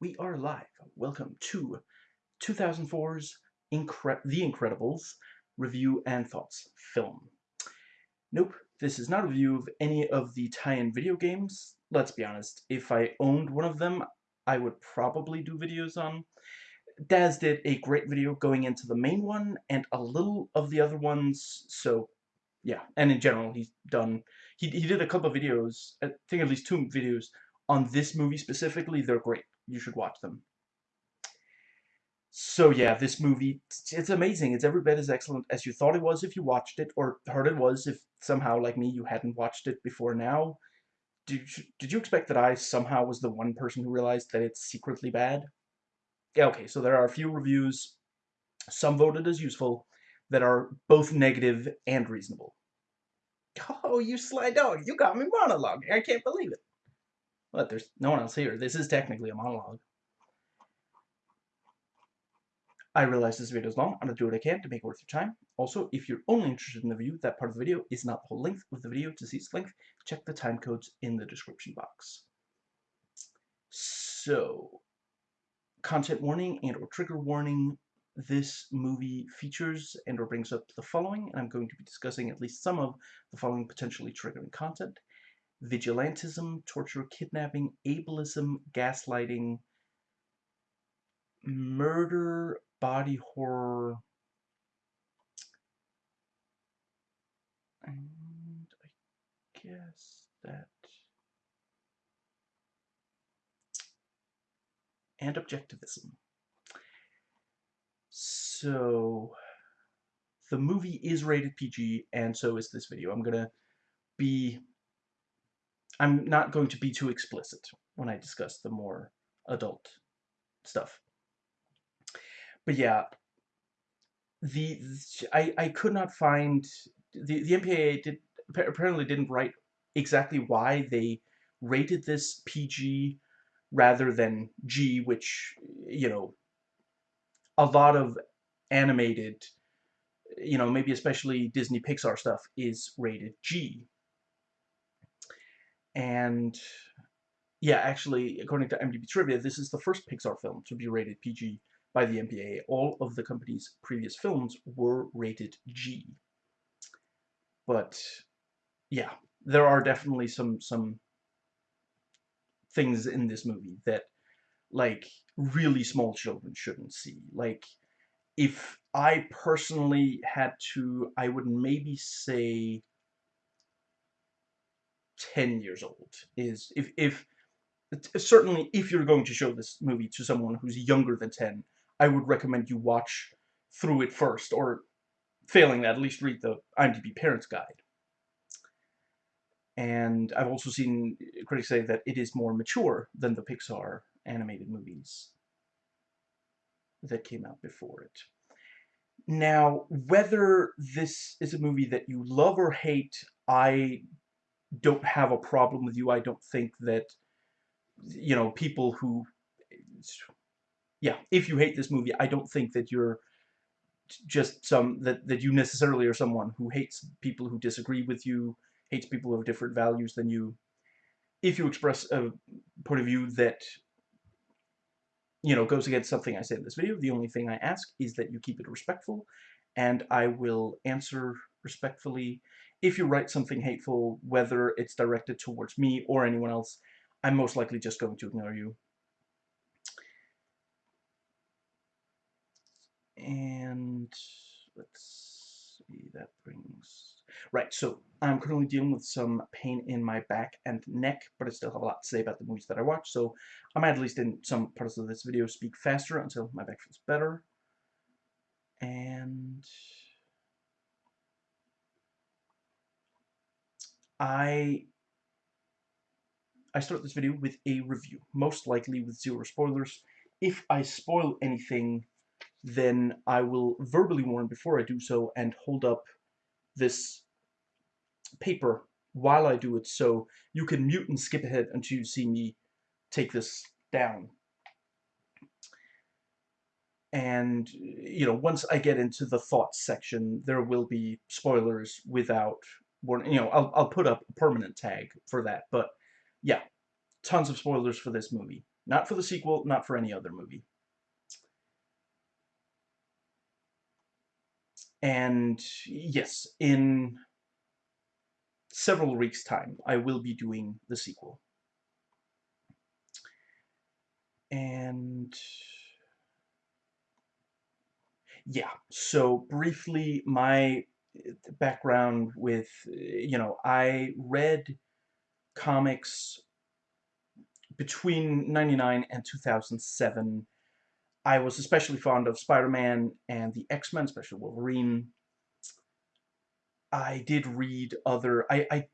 We are live. Welcome to 2004's Incre The Incredibles review and thoughts film. Nope, this is not a review of any of the tie-in video games. Let's be honest, if I owned one of them, I would probably do videos on. Daz did a great video going into the main one and a little of the other ones, so yeah. And in general, he's done, he, he did a couple of videos, I think at least two videos on this movie specifically. They're great you should watch them. So yeah, this movie, it's amazing. It's every bit as excellent as you thought it was if you watched it, or heard it was if somehow, like me, you hadn't watched it before now. Did you, did you expect that I somehow was the one person who realized that it's secretly bad? Yeah, okay, so there are a few reviews, some voted as useful, that are both negative and reasonable. Oh, you sly dog, you got me monologue. I can't believe it. But there's no one else here. This is technically a monologue. I realize this video is long. I'm going to do what I can to make it worth your time. Also, if you're only interested in the view, that part of the video is not the whole length of the video. To see its length, check the time codes in the description box. So, content warning and or trigger warning. This movie features and or brings up the following, and I'm going to be discussing at least some of the following potentially triggering content vigilantism, torture, kidnapping, ableism, gaslighting, murder, body horror, and I guess that, and objectivism. So, the movie is rated PG, and so is this video. I'm gonna be I'm not going to be too explicit when I discuss the more adult stuff. But yeah, the I I could not find the the MPAA did apparently didn't write exactly why they rated this PG rather than G, which you know a lot of animated, you know, maybe especially Disney Pixar stuff is rated G and yeah, actually, according to IMDb Trivia, this is the first Pixar film to be rated PG by the MPAA. All of the company's previous films were rated G. But yeah, there are definitely some some things in this movie that like really small children shouldn't see. Like if I personally had to, I would maybe say 10 years old is if if certainly if you're going to show this movie to someone who's younger than 10 I would recommend you watch through it first or failing that at least read the IMDb parents guide and I've also seen critics say that it is more mature than the Pixar animated movies that came out before it. Now, whether this is a movie that you love or hate, I don't have a problem with you. I don't think that, you know, people who, yeah, if you hate this movie, I don't think that you're just some, that, that you necessarily are someone who hates people who disagree with you, hates people who have different values than you. If you express a point of view that, you know, goes against something I say in this video, the only thing I ask is that you keep it respectful, and I will answer respectfully if you write something hateful, whether it's directed towards me or anyone else, I'm most likely just going to ignore you. And let's see, that brings... Right, so I'm currently dealing with some pain in my back and neck, but I still have a lot to say about the movies that I watch, so I might at least in some parts of this video speak faster until my back feels better. And... I I start this video with a review, most likely with zero spoilers. If I spoil anything, then I will verbally warn before I do so and hold up this paper while I do it so you can mute and skip ahead until you see me take this down. And, you know, once I get into the thoughts section, there will be spoilers without you know, I'll, I'll put up a permanent tag for that. But yeah, tons of spoilers for this movie. Not for the sequel, not for any other movie. And yes, in several weeks' time, I will be doing the sequel. And yeah, so briefly, my background with, you know, I read comics between 99 and 2007. I was especially fond of Spider-Man and the X-Men, especially Wolverine. I did read other... I, I,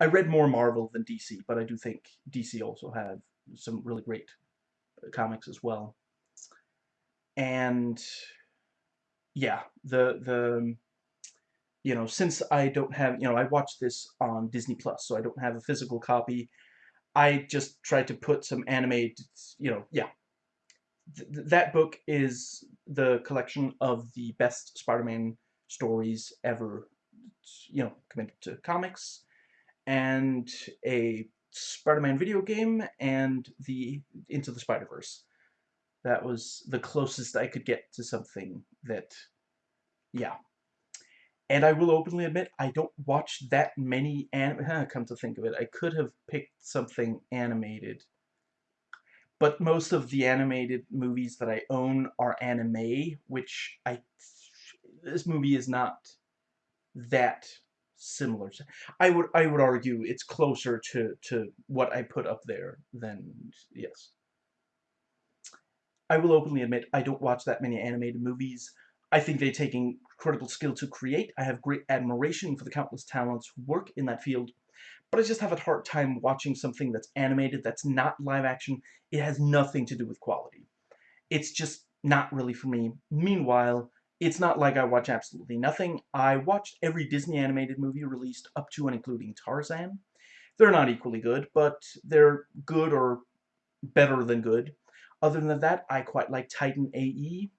I read more Marvel than DC, but I do think DC also have some really great uh, comics as well. And yeah, the the um, you know, since I don't have, you know, I watched this on Disney Plus, so I don't have a physical copy. I just tried to put some anime, you know, yeah. Th that book is the collection of the best Spider-Man stories ever, you know, committed to comics, and a Spider-Man video game, and the Into the Spider-Verse. That was the closest I could get to something that, yeah. And I will openly admit, I don't watch that many anime. Come to think of it, I could have picked something animated. But most of the animated movies that I own are anime, which I... This movie is not that similar. I would I would argue it's closer to to what I put up there than yes. I will openly admit I don't watch that many animated movies. I think they take incredible skill to create. I have great admiration for the countless talents who work in that field, but I just have a hard time watching something that's animated, that's not live action. It has nothing to do with quality. It's just not really for me. Meanwhile, it's not like I watch absolutely nothing. I watched every Disney animated movie released up to and including Tarzan. They're not equally good, but they're good or better than good. Other than that, I quite like Titan AE,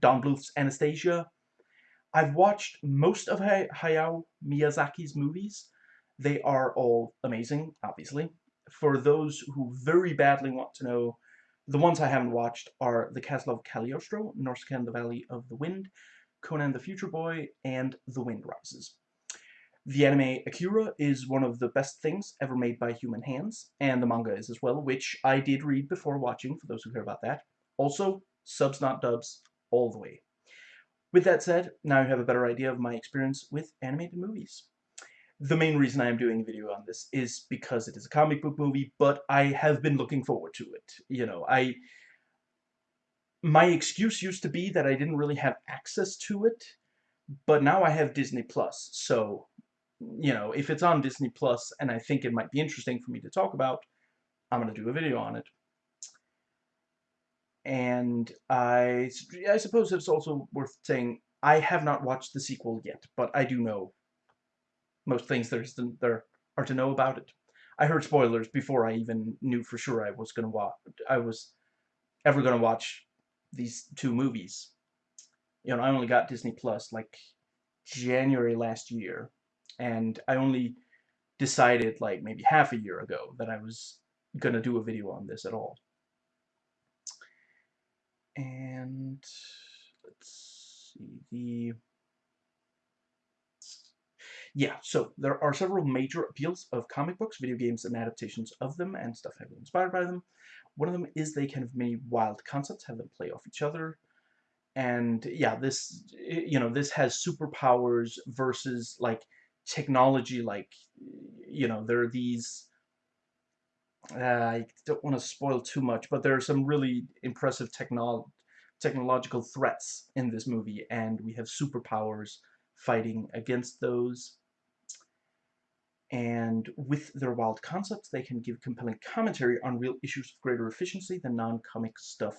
Don Bluth's Anastasia. I've watched most of Hayao Miyazaki's movies. They are all amazing, obviously. For those who very badly want to know the ones I haven't watched are The Castle of Cagliostro, Nausicaa the Valley of the Wind, Conan the Future Boy, and The Wind Rises. The anime Akira is one of the best things ever made by human hands, and the manga is as well, which I did read before watching, for those who care about that. Also, subs not dubs, all the way. With that said, now you have a better idea of my experience with animated movies the main reason I am doing a video on this is because it is a comic book movie, but I have been looking forward to it. You know, I... My excuse used to be that I didn't really have access to it, but now I have Disney Plus, so, you know, if it's on Disney Plus and I think it might be interesting for me to talk about, I'm going to do a video on it. And I, I suppose it's also worth saying, I have not watched the sequel yet, but I do know most things there's there are to know about it. I heard spoilers before I even knew for sure I was gonna watch. I was ever gonna watch these two movies. You know, I only got Disney Plus like January last year, and I only decided like maybe half a year ago that I was gonna do a video on this at all. And let's see the yeah, so there are several major appeals of comic books, video games, and adaptations of them, and stuff heavily inspired by them. One of them is they kind of many wild concepts, have them play off each other. And yeah, this, you know, this has superpowers versus, like, technology, like, you know, there are these... Uh, I don't want to spoil too much, but there are some really impressive technol technological threats in this movie, and we have superpowers fighting against those and with their wild concepts, they can give compelling commentary on real issues of greater efficiency than non-comic stuff.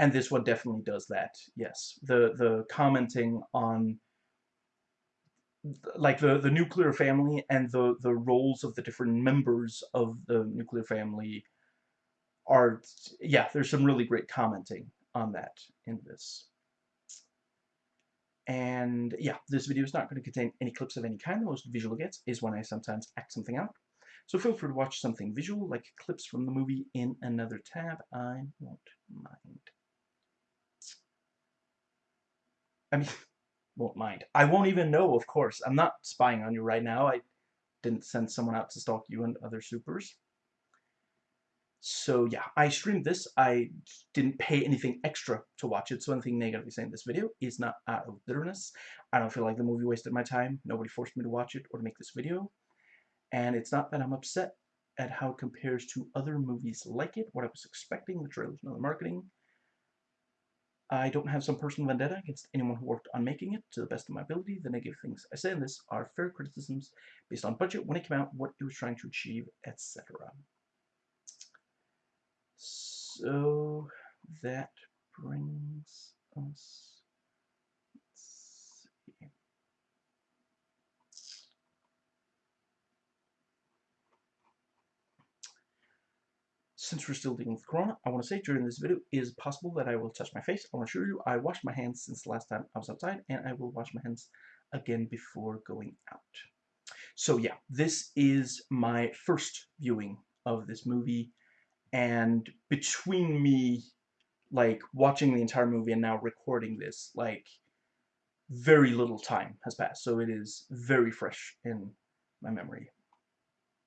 And this one definitely does that, yes. The, the commenting on like the, the nuclear family and the, the roles of the different members of the nuclear family are, yeah, there's some really great commenting on that in this. And yeah, this video is not going to contain any clips of any kind. The most visual gets is when I sometimes act something out. So feel free to watch something visual, like clips from the movie, in another tab. I won't mind. I mean, won't mind. I won't even know, of course. I'm not spying on you right now. I didn't send someone out to stalk you and other supers. So yeah, I streamed this. I didn't pay anything extra to watch it, so anything negative saying in this video is not out of bitterness. I don't feel like the movie wasted my time. Nobody forced me to watch it or to make this video. And it's not that I'm upset at how it compares to other movies like it, what I was expecting, the trailers and the marketing. I don't have some personal vendetta against anyone who worked on making it to the best of my ability. The negative things I say in this are fair criticisms based on budget, when it came out, what it was trying to achieve, etc. So that brings us since we're still dealing with Corona, I want to say during this video, it is possible that I will touch my face. I want to show you I washed my hands since the last time I was outside, and I will wash my hands again before going out. So yeah, this is my first viewing of this movie, and between me, like, watching the entire movie and now recording this, like, very little time has passed, so it is very fresh in my memory.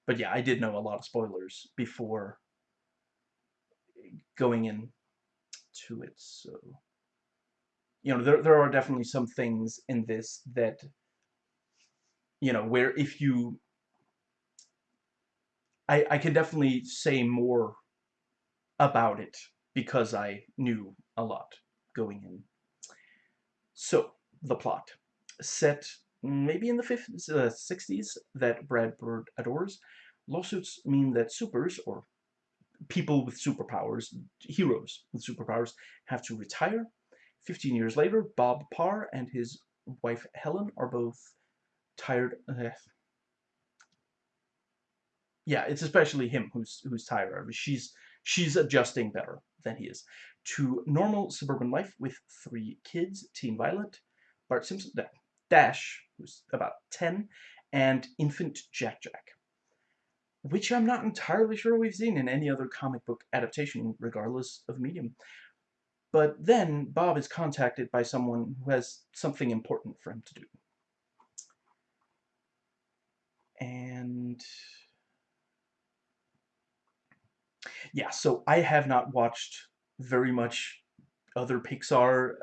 But yeah, I did know a lot of spoilers before going in to it. So, you know, there, there are definitely some things in this that, you know, where if you, I, I can definitely say more about it because I knew a lot going in. So, the plot. Set maybe in the 50s, uh, 60s that Brad Bird adores, lawsuits mean that supers, or people with superpowers, heroes with superpowers, have to retire. 15 years later, Bob Parr and his wife Helen are both tired. Uh, yeah, it's especially him who's who's tired. She's she's adjusting better than he is to normal suburban life with three kids: Teen Violet, Bart Simpson, Dash, who's about 10, and infant Jack Jack which I'm not entirely sure we've seen in any other comic book adaptation, regardless of medium. But then Bob is contacted by someone who has something important for him to do. And yeah, so I have not watched very much other Pixar.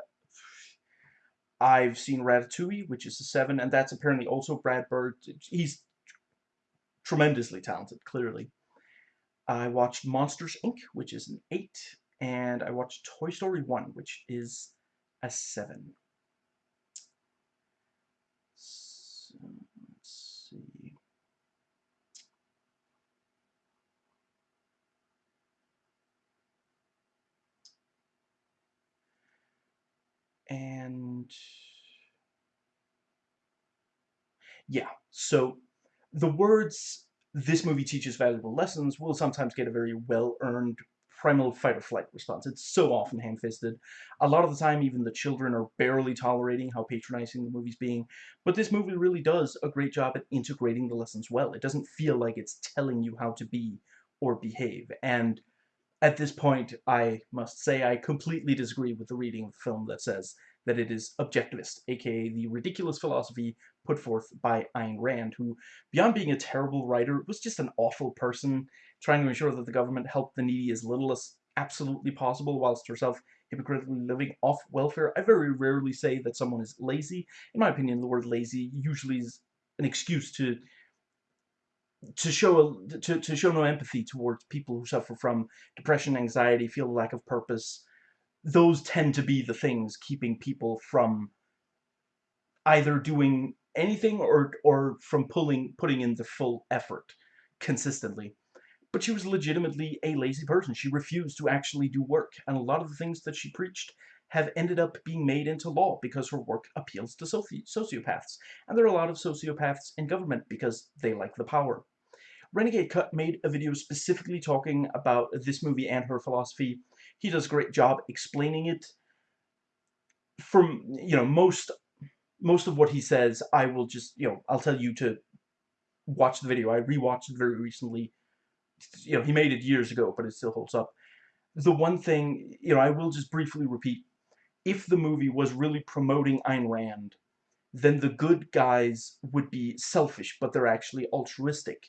I've seen Ratatouille, which is a 7, and that's apparently also Brad Bird. He's tremendously talented, clearly. I watched Monsters, Inc., which is an 8, and I watched Toy Story 1, which is a 7. So, let's see. And yeah, so the words, this movie teaches valuable lessons, will sometimes get a very well-earned primal fight or flight response. It's so often ham-fisted. A lot of the time, even the children are barely tolerating how patronizing the movie's being. But this movie really does a great job at integrating the lessons well. It doesn't feel like it's telling you how to be or behave. And at this point, I must say I completely disagree with the reading of the film that says that it is objectivist, aka the ridiculous philosophy put forth by Ayn Rand, who, beyond being a terrible writer, was just an awful person, trying to ensure that the government helped the needy as little as absolutely possible, whilst herself hypocritically living off welfare. I very rarely say that someone is lazy. In my opinion, the word lazy usually is an excuse to to show a, to, to show no empathy towards people who suffer from depression, anxiety, feel a lack of purpose, those tend to be the things keeping people from either doing anything or or from pulling putting in the full effort consistently. But she was legitimately a lazy person. She refused to actually do work, and a lot of the things that she preached have ended up being made into law because her work appeals to soci sociopaths. And there are a lot of sociopaths in government because they like the power. Renegade Cut made a video specifically talking about this movie and her philosophy. He does a great job explaining it. From, you know, most most of what he says, I will just, you know, I'll tell you to watch the video. I rewatched it very recently. You know, he made it years ago, but it still holds up. The one thing, you know, I will just briefly repeat, if the movie was really promoting Ayn Rand, then the good guys would be selfish, but they're actually altruistic.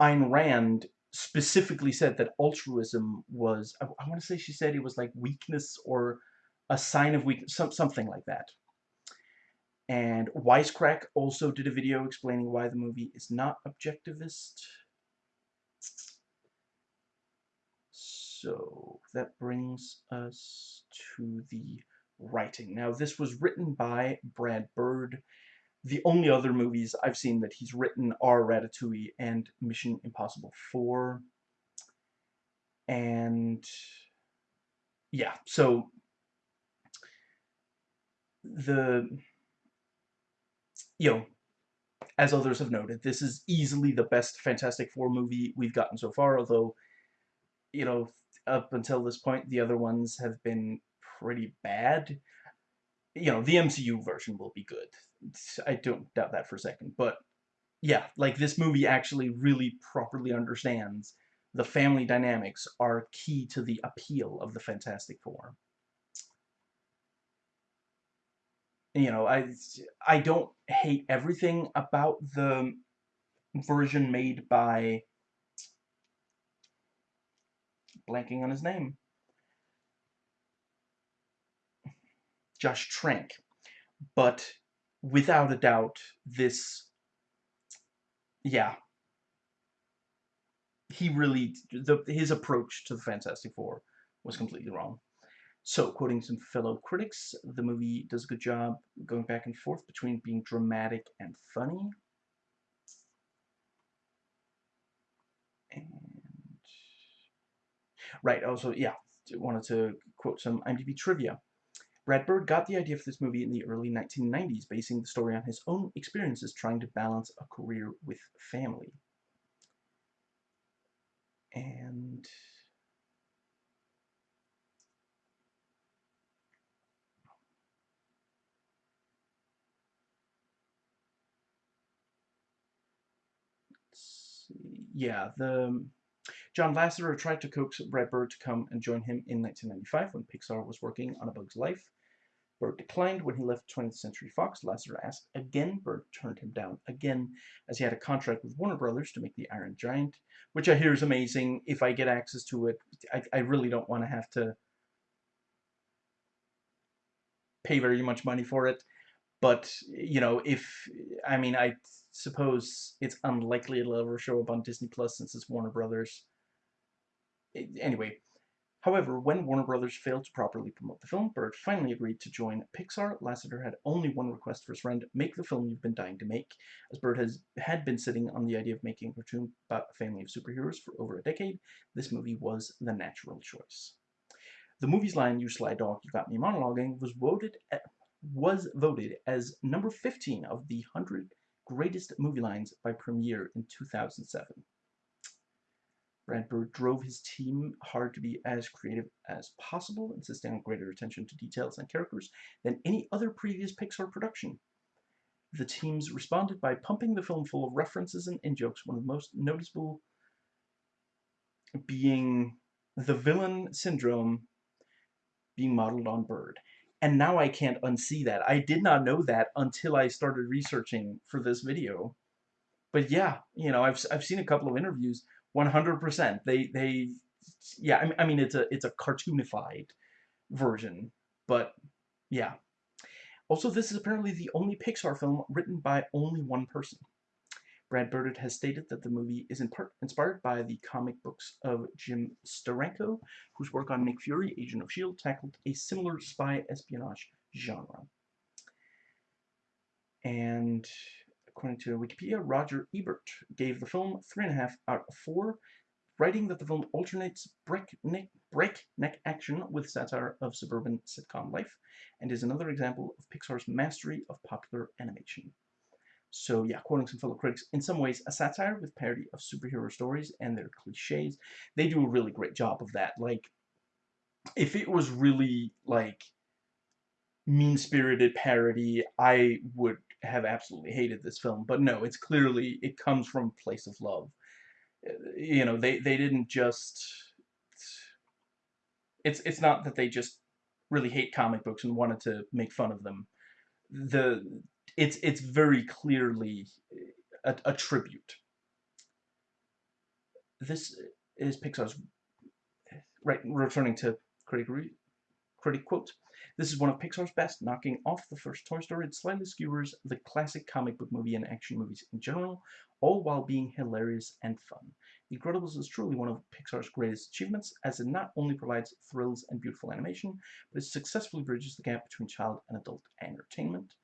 Ayn Rand specifically said that altruism was, I, I want to say she said it was like weakness or a sign of weakness, some, something like that. And Wisecrack also did a video explaining why the movie is not objectivist. So that brings us to the writing. Now, this was written by Brad Bird. The only other movies I've seen that he's written are Ratatouille and Mission Impossible 4. And yeah, so the you know, as others have noted, this is easily the best Fantastic Four movie we've gotten so far, although, you know, up until this point, the other ones have been pretty bad. You know, the MCU version will be good. I don't doubt that for a second. But, yeah, like, this movie actually really properly understands the family dynamics are key to the appeal of the Fantastic Four. You know, I, I don't hate everything about the version made by blanking on his name. Josh Trank. But without a doubt, this, yeah, he really, the, his approach to the Fantastic Four was completely wrong. So, quoting some fellow critics, the movie does a good job going back and forth between being dramatic and funny. And, right, also, yeah, wanted to quote some IMDb trivia. Brad Bird got the idea for this movie in the early 1990s, basing the story on his own experiences trying to balance a career with family. And yeah, the John Lasseter tried to coax Brad Bird to come and join him in 1995 when Pixar was working on A Bug's Life. Bird declined when he left 20th Century Fox. Lasseter asked again. Bird turned him down again as he had a contract with Warner Brothers to make The Iron Giant, which I hear is amazing. If I get access to it, I, I really don't want to have to pay very much money for it. But, you know, if, I mean, I suppose it's unlikely it'll ever show up on Disney Plus since it's Warner Brothers. Anyway, however, when Warner Brothers failed to properly promote the film, Bird finally agreed to join Pixar. Lasseter had only one request for his friend, make the film you've been dying to make, as Bird has had been sitting on the idea of making a cartoon about a family of superheroes for over a decade. This movie was the natural choice. The movie's line, You Sly Dog, You Got Me Monologuing, was voted at, was voted as number 15 of the 100 greatest movie lines by Premiere in 2007. Bird drove his team hard to be as creative as possible, insisting on greater attention to details and characters than any other previous Pixar production. The teams responded by pumping the film full of references and in-jokes, one of the most noticeable being the villain syndrome being modeled on Bird and now I can't unsee that. I did not know that until I started researching for this video. But yeah, you know, I've, I've seen a couple of interviews, 100%. They, they, yeah, I mean, it's a, it's a cartoonified version, but yeah. Also, this is apparently the only Pixar film written by only one person. Brad Bird has stated that the movie is in part inspired by the comic books of Jim Steranko, whose work on Nick Fury, Agent of S.H.I.E.L.D. tackled a similar spy espionage genre. And according to Wikipedia, Roger Ebert gave the film 3.5 out of 4, writing that the film alternates breakneck, breakneck action with satire of suburban sitcom life, and is another example of Pixar's mastery of popular animation. So yeah, quoting some fellow critics, in some ways a satire with parody of superhero stories and their cliches. They do a really great job of that. Like, if it was really, like, mean-spirited parody, I would have absolutely hated this film, but no, it's clearly, it comes from a place of love. Uh, you know, they, they didn't just, it's, it's not that they just really hate comic books and wanted to make fun of them. The, it's, it's very clearly a, a tribute. This is Pixar's, right, returning to critic, critic quotes. This is one of Pixar's best, knocking off the first Toy Story and slightly skewers the classic comic book movie and action movies in general, all while being hilarious and fun. The Incredibles is truly one of Pixar's greatest achievements, as it not only provides thrills and beautiful animation, but it successfully bridges the gap between child and adult entertainment.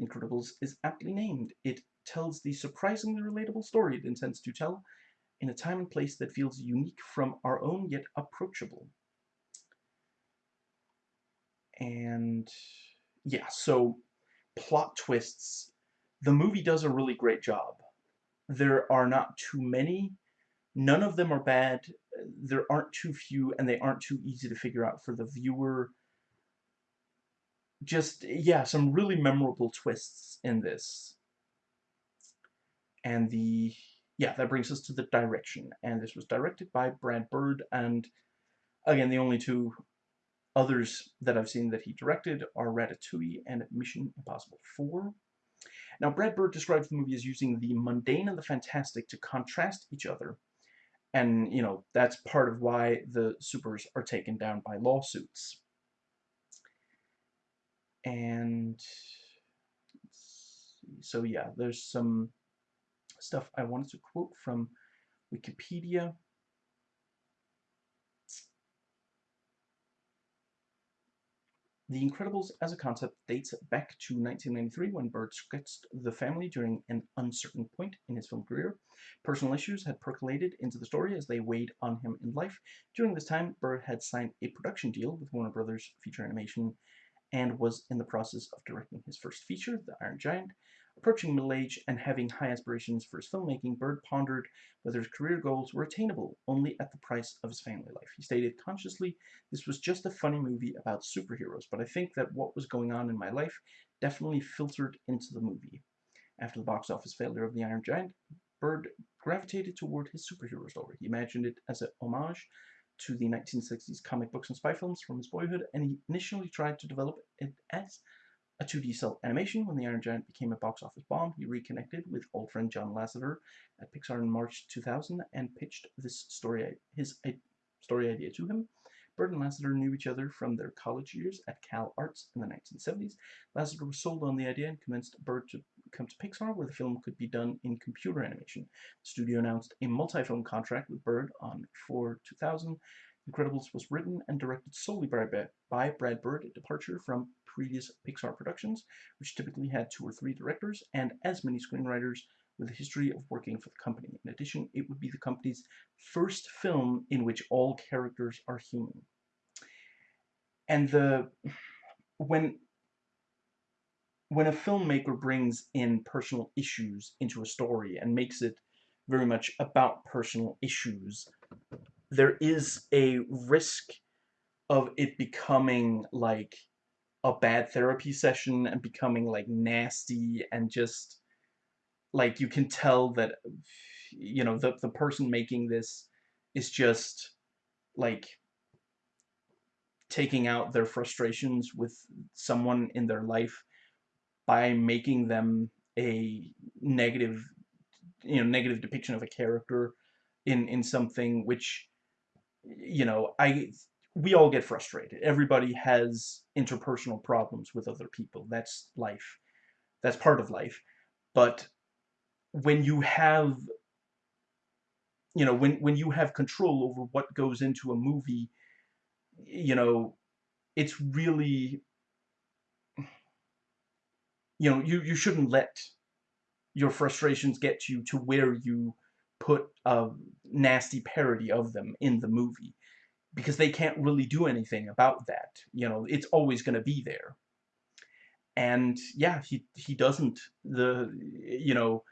Incredibles is aptly named. It tells the surprisingly relatable story it intends to tell, in a time and place that feels unique from our own yet approachable. And yeah, so plot twists. The movie does a really great job. There are not too many. None of them are bad. There aren't too few, and they aren't too easy to figure out for the viewer. Just, yeah, some really memorable twists in this. And the, yeah, that brings us to the direction. And this was directed by Brad Bird, and again, the only two Others that I've seen that he directed are Ratatouille and Mission Impossible 4. Now, Brad Bird describes the movie as using the mundane and the fantastic to contrast each other. And, you know, that's part of why the supers are taken down by lawsuits. And, so yeah, there's some stuff I wanted to quote from Wikipedia. The Incredibles as a concept dates back to 1993 when Bird sketched the family during an uncertain point in his film career. Personal issues had percolated into the story as they weighed on him in life. During this time, Bird had signed a production deal with Warner Brothers Feature Animation and was in the process of directing his first feature, The Iron Giant, Approaching middle age and having high aspirations for his filmmaking, Bird pondered whether his career goals were attainable only at the price of his family life. He stated consciously, this was just a funny movie about superheroes, but I think that what was going on in my life definitely filtered into the movie. After the box office failure of The Iron Giant, Bird gravitated toward his superhero story. He imagined it as a homage to the 1960s comic books and spy films from his boyhood, and he initially tried to develop it as a 2D cel animation, when The Iron Giant became a box office bomb, he reconnected with old friend John Lasseter at Pixar in March 2000 and pitched this story, his story idea to him. Bird and Lasseter knew each other from their college years at Cal Arts in the 1970s. Lasseter was sold on the idea and convinced Bird to come to Pixar, where the film could be done in computer animation. The studio announced a multi-film contract with Bird on for 2000. Incredibles was written and directed solely by, by Brad Bird, a departure from previous Pixar productions, which typically had two or three directors and as many screenwriters with a history of working for the company. In addition, it would be the company's first film in which all characters are human. And the when when a filmmaker brings in personal issues into a story and makes it very much about personal issues, there is a risk of it becoming like a bad therapy session and becoming like nasty and just like you can tell that you know the the person making this is just like taking out their frustrations with someone in their life by making them a negative you know negative depiction of a character in in something which you know I we all get frustrated. Everybody has interpersonal problems with other people. That's life. That's part of life. But when you have you know, when when you have control over what goes into a movie, you know, it's really you know, you you shouldn't let your frustrations get you to where you put nasty parody of them in the movie because they can't really do anything about that. You know, it's always going to be there. And yeah, he he doesn't the you know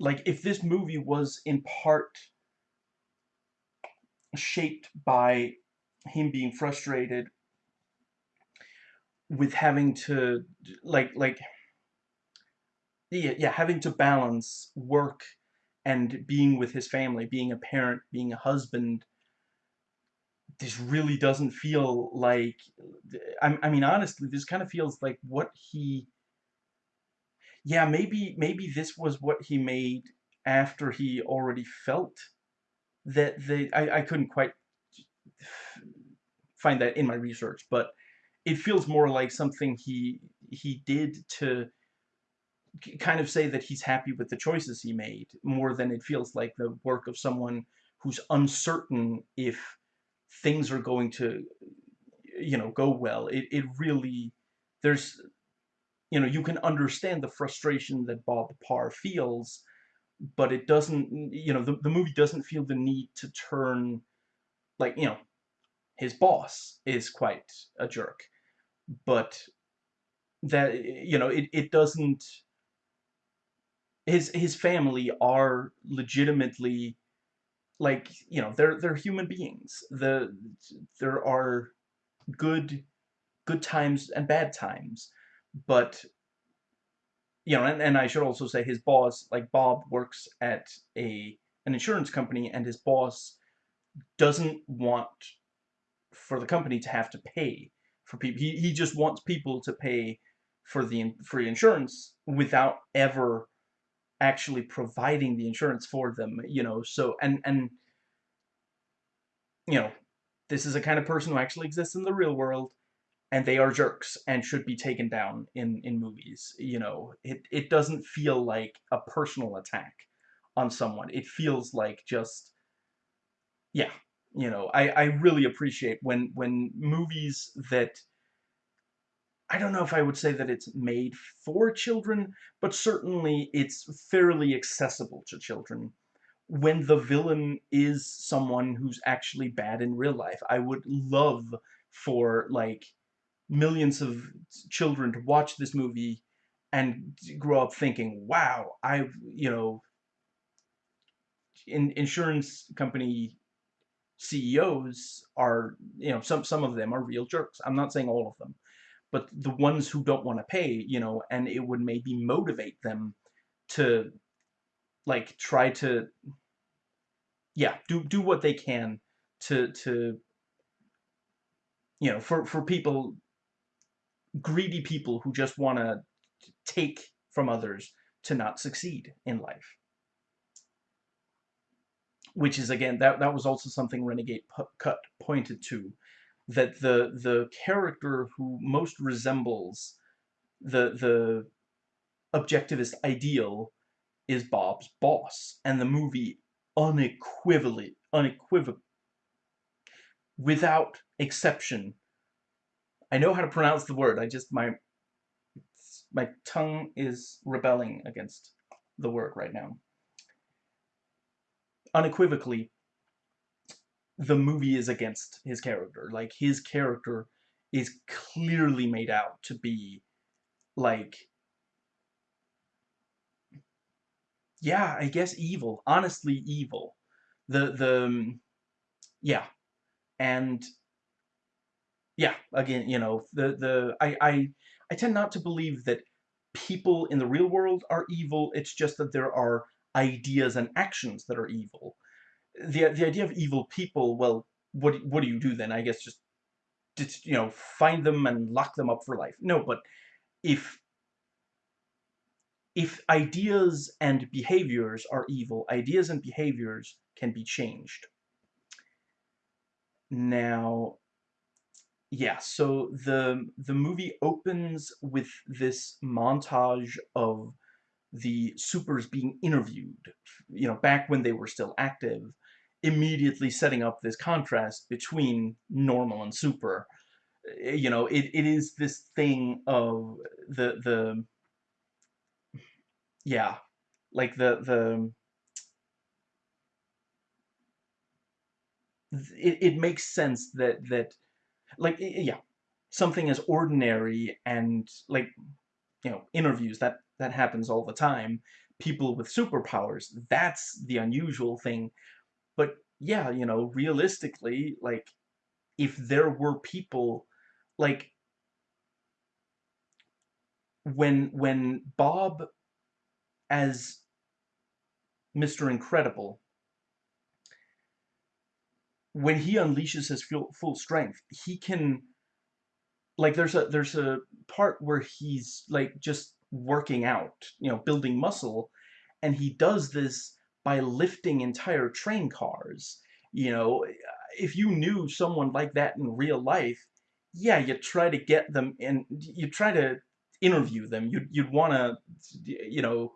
like if this movie was in part shaped by him being frustrated with having to like like yeah, yeah, having to balance work and being with his family, being a parent, being a husband, this really doesn't feel like I, I mean honestly this kind of feels like what he yeah maybe maybe this was what he made after he already felt that the I, I couldn't quite find that in my research but it feels more like something he he did to kind of say that he's happy with the choices he made more than it feels like the work of someone who's uncertain if things are going to you know go well. It, it really there's you know you can understand the frustration that bob parr feels but it doesn't you know the, the movie doesn't feel the need to turn like you know his boss is quite a jerk. But that you know it, it doesn't his his family are legitimately like you know they're they're human beings. The there are good good times and bad times. But you know and, and I should also say his boss like Bob works at a an insurance company and his boss doesn't want for the company to have to pay for people he, he just wants people to pay for the free insurance without ever actually providing the insurance for them, you know, so, and, and, you know, this is a kind of person who actually exists in the real world, and they are jerks and should be taken down in, in movies, you know, it, it doesn't feel like a personal attack on someone, it feels like just, yeah, you know, I, I really appreciate when, when movies that I don't know if I would say that it's made for children, but certainly it's fairly accessible to children. When the villain is someone who's actually bad in real life, I would love for like millions of children to watch this movie and grow up thinking, wow, I've, you know, in insurance company CEOs are, you know, some some of them are real jerks. I'm not saying all of them, but the ones who don't want to pay, you know, and it would maybe motivate them to like try to yeah, do do what they can to to you know, for for people greedy people who just want to take from others to not succeed in life. Which is again that that was also something Renegade Cut pointed to that the the character who most resembles the the objectivist ideal is Bob's boss, and the movie unequivocally, unequivocal, without exception. I know how to pronounce the word. I just my my tongue is rebelling against the word right now. Unequivocally the movie is against his character. Like, his character is clearly made out to be, like, yeah, I guess evil. Honestly, evil. The, the, um, yeah. And, yeah, again, you know, the, the, I, I, I tend not to believe that people in the real world are evil. It's just that there are ideas and actions that are evil the the idea of evil people, well, what what do you do then? I guess just, just you know find them and lock them up for life. No, but if if ideas and behaviors are evil, ideas and behaviors can be changed. Now, yeah, so the the movie opens with this montage of the supers being interviewed, you know, back when they were still active, immediately setting up this contrast between normal and super. Eh, you know, it, it is this thing of the, the, yeah, like the, the, it, it makes sense that, that, like, yeah, something as ordinary and, like, you know, interviews, that, that happens all the time, people with superpowers, that's the unusual thing but yeah, you know, realistically, like, if there were people, like, when when Bob as Mr. Incredible when he unleashes his full, full strength, he can like there's a there's a part where he's like just working out, you know, building muscle, and he does this by lifting entire train cars. You know, if you knew someone like that in real life, yeah, you try to get them and you try to interview them. You'd you'd want to, you know,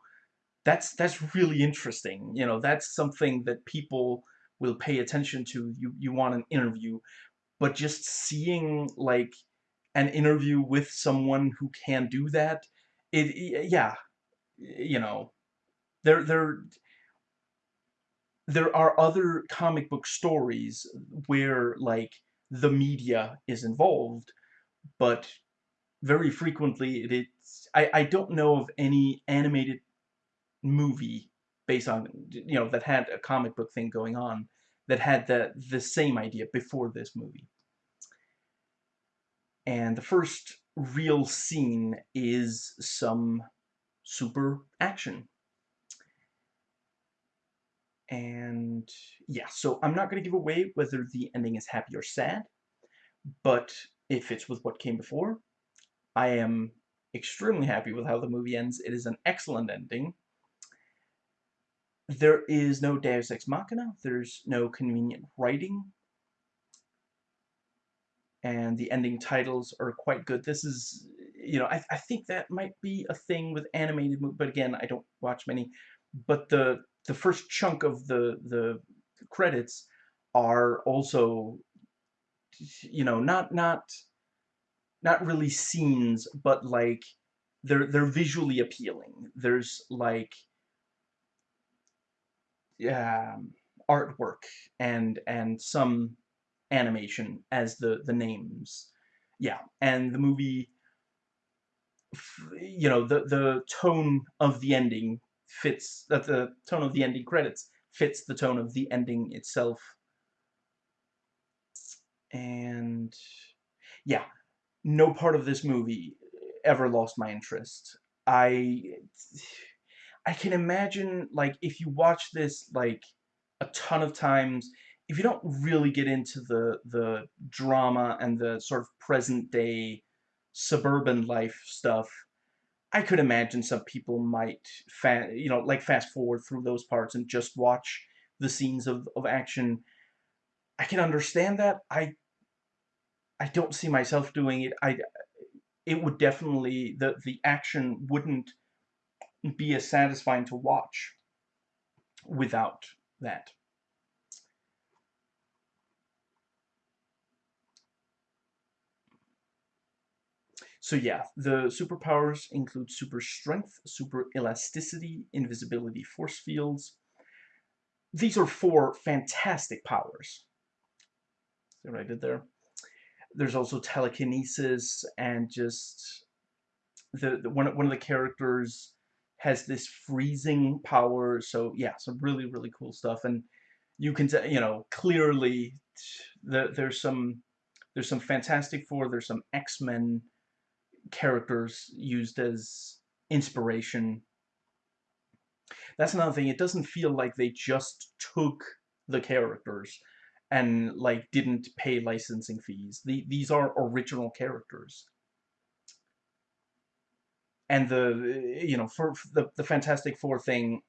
that's that's really interesting. You know, that's something that people will pay attention to. You you want an interview, but just seeing like an interview with someone who can do that, it yeah, you know, there there there are other comic book stories where like the media is involved, but very frequently it, it's I, I don't know of any animated movie based on you know that had a comic book thing going on that had the the same idea before this movie. And the first real scene is some super action. And yeah, so I'm not going to give away whether the ending is happy or sad, but it fits with what came before. I am extremely happy with how the movie ends. It is an excellent ending. There is no Deus Ex Machina, there's no convenient writing, and the ending titles are quite good. This is, you know, I, I think that might be a thing with animated movies, but again, I don't watch many. But the the first chunk of the the credits are also, you know, not not not really scenes, but like they're they're visually appealing. There's like yeah, artwork and and some animation as the the names. Yeah, and the movie you know the the tone of the ending fits that the tone of the ending credits fits the tone of the ending itself and yeah no part of this movie ever lost my interest i I can imagine, like, if you watch this, like, a ton of times, if you don't really get into the, the drama and the sort of present-day suburban life stuff, I could imagine some people might, you know, like, fast-forward through those parts and just watch the scenes of, of action. I can understand that. I I don't see myself doing it. I it would definitely the the action wouldn't be as satisfying to watch without that. So yeah, the superpowers include super strength, super elasticity, invisibility, force fields. These are four fantastic powers. See what I did there? There's also telekinesis and just the, the one, one of the characters has this freezing power. So yeah, some really, really cool stuff. And you can, you know, clearly the, there's some, there's some Fantastic Four, there's some X-Men characters used as inspiration. That's another thing. It doesn't feel like they just took the characters and like didn't pay licensing fees. The, these are original characters and the you know for, for the the Fantastic Four thing,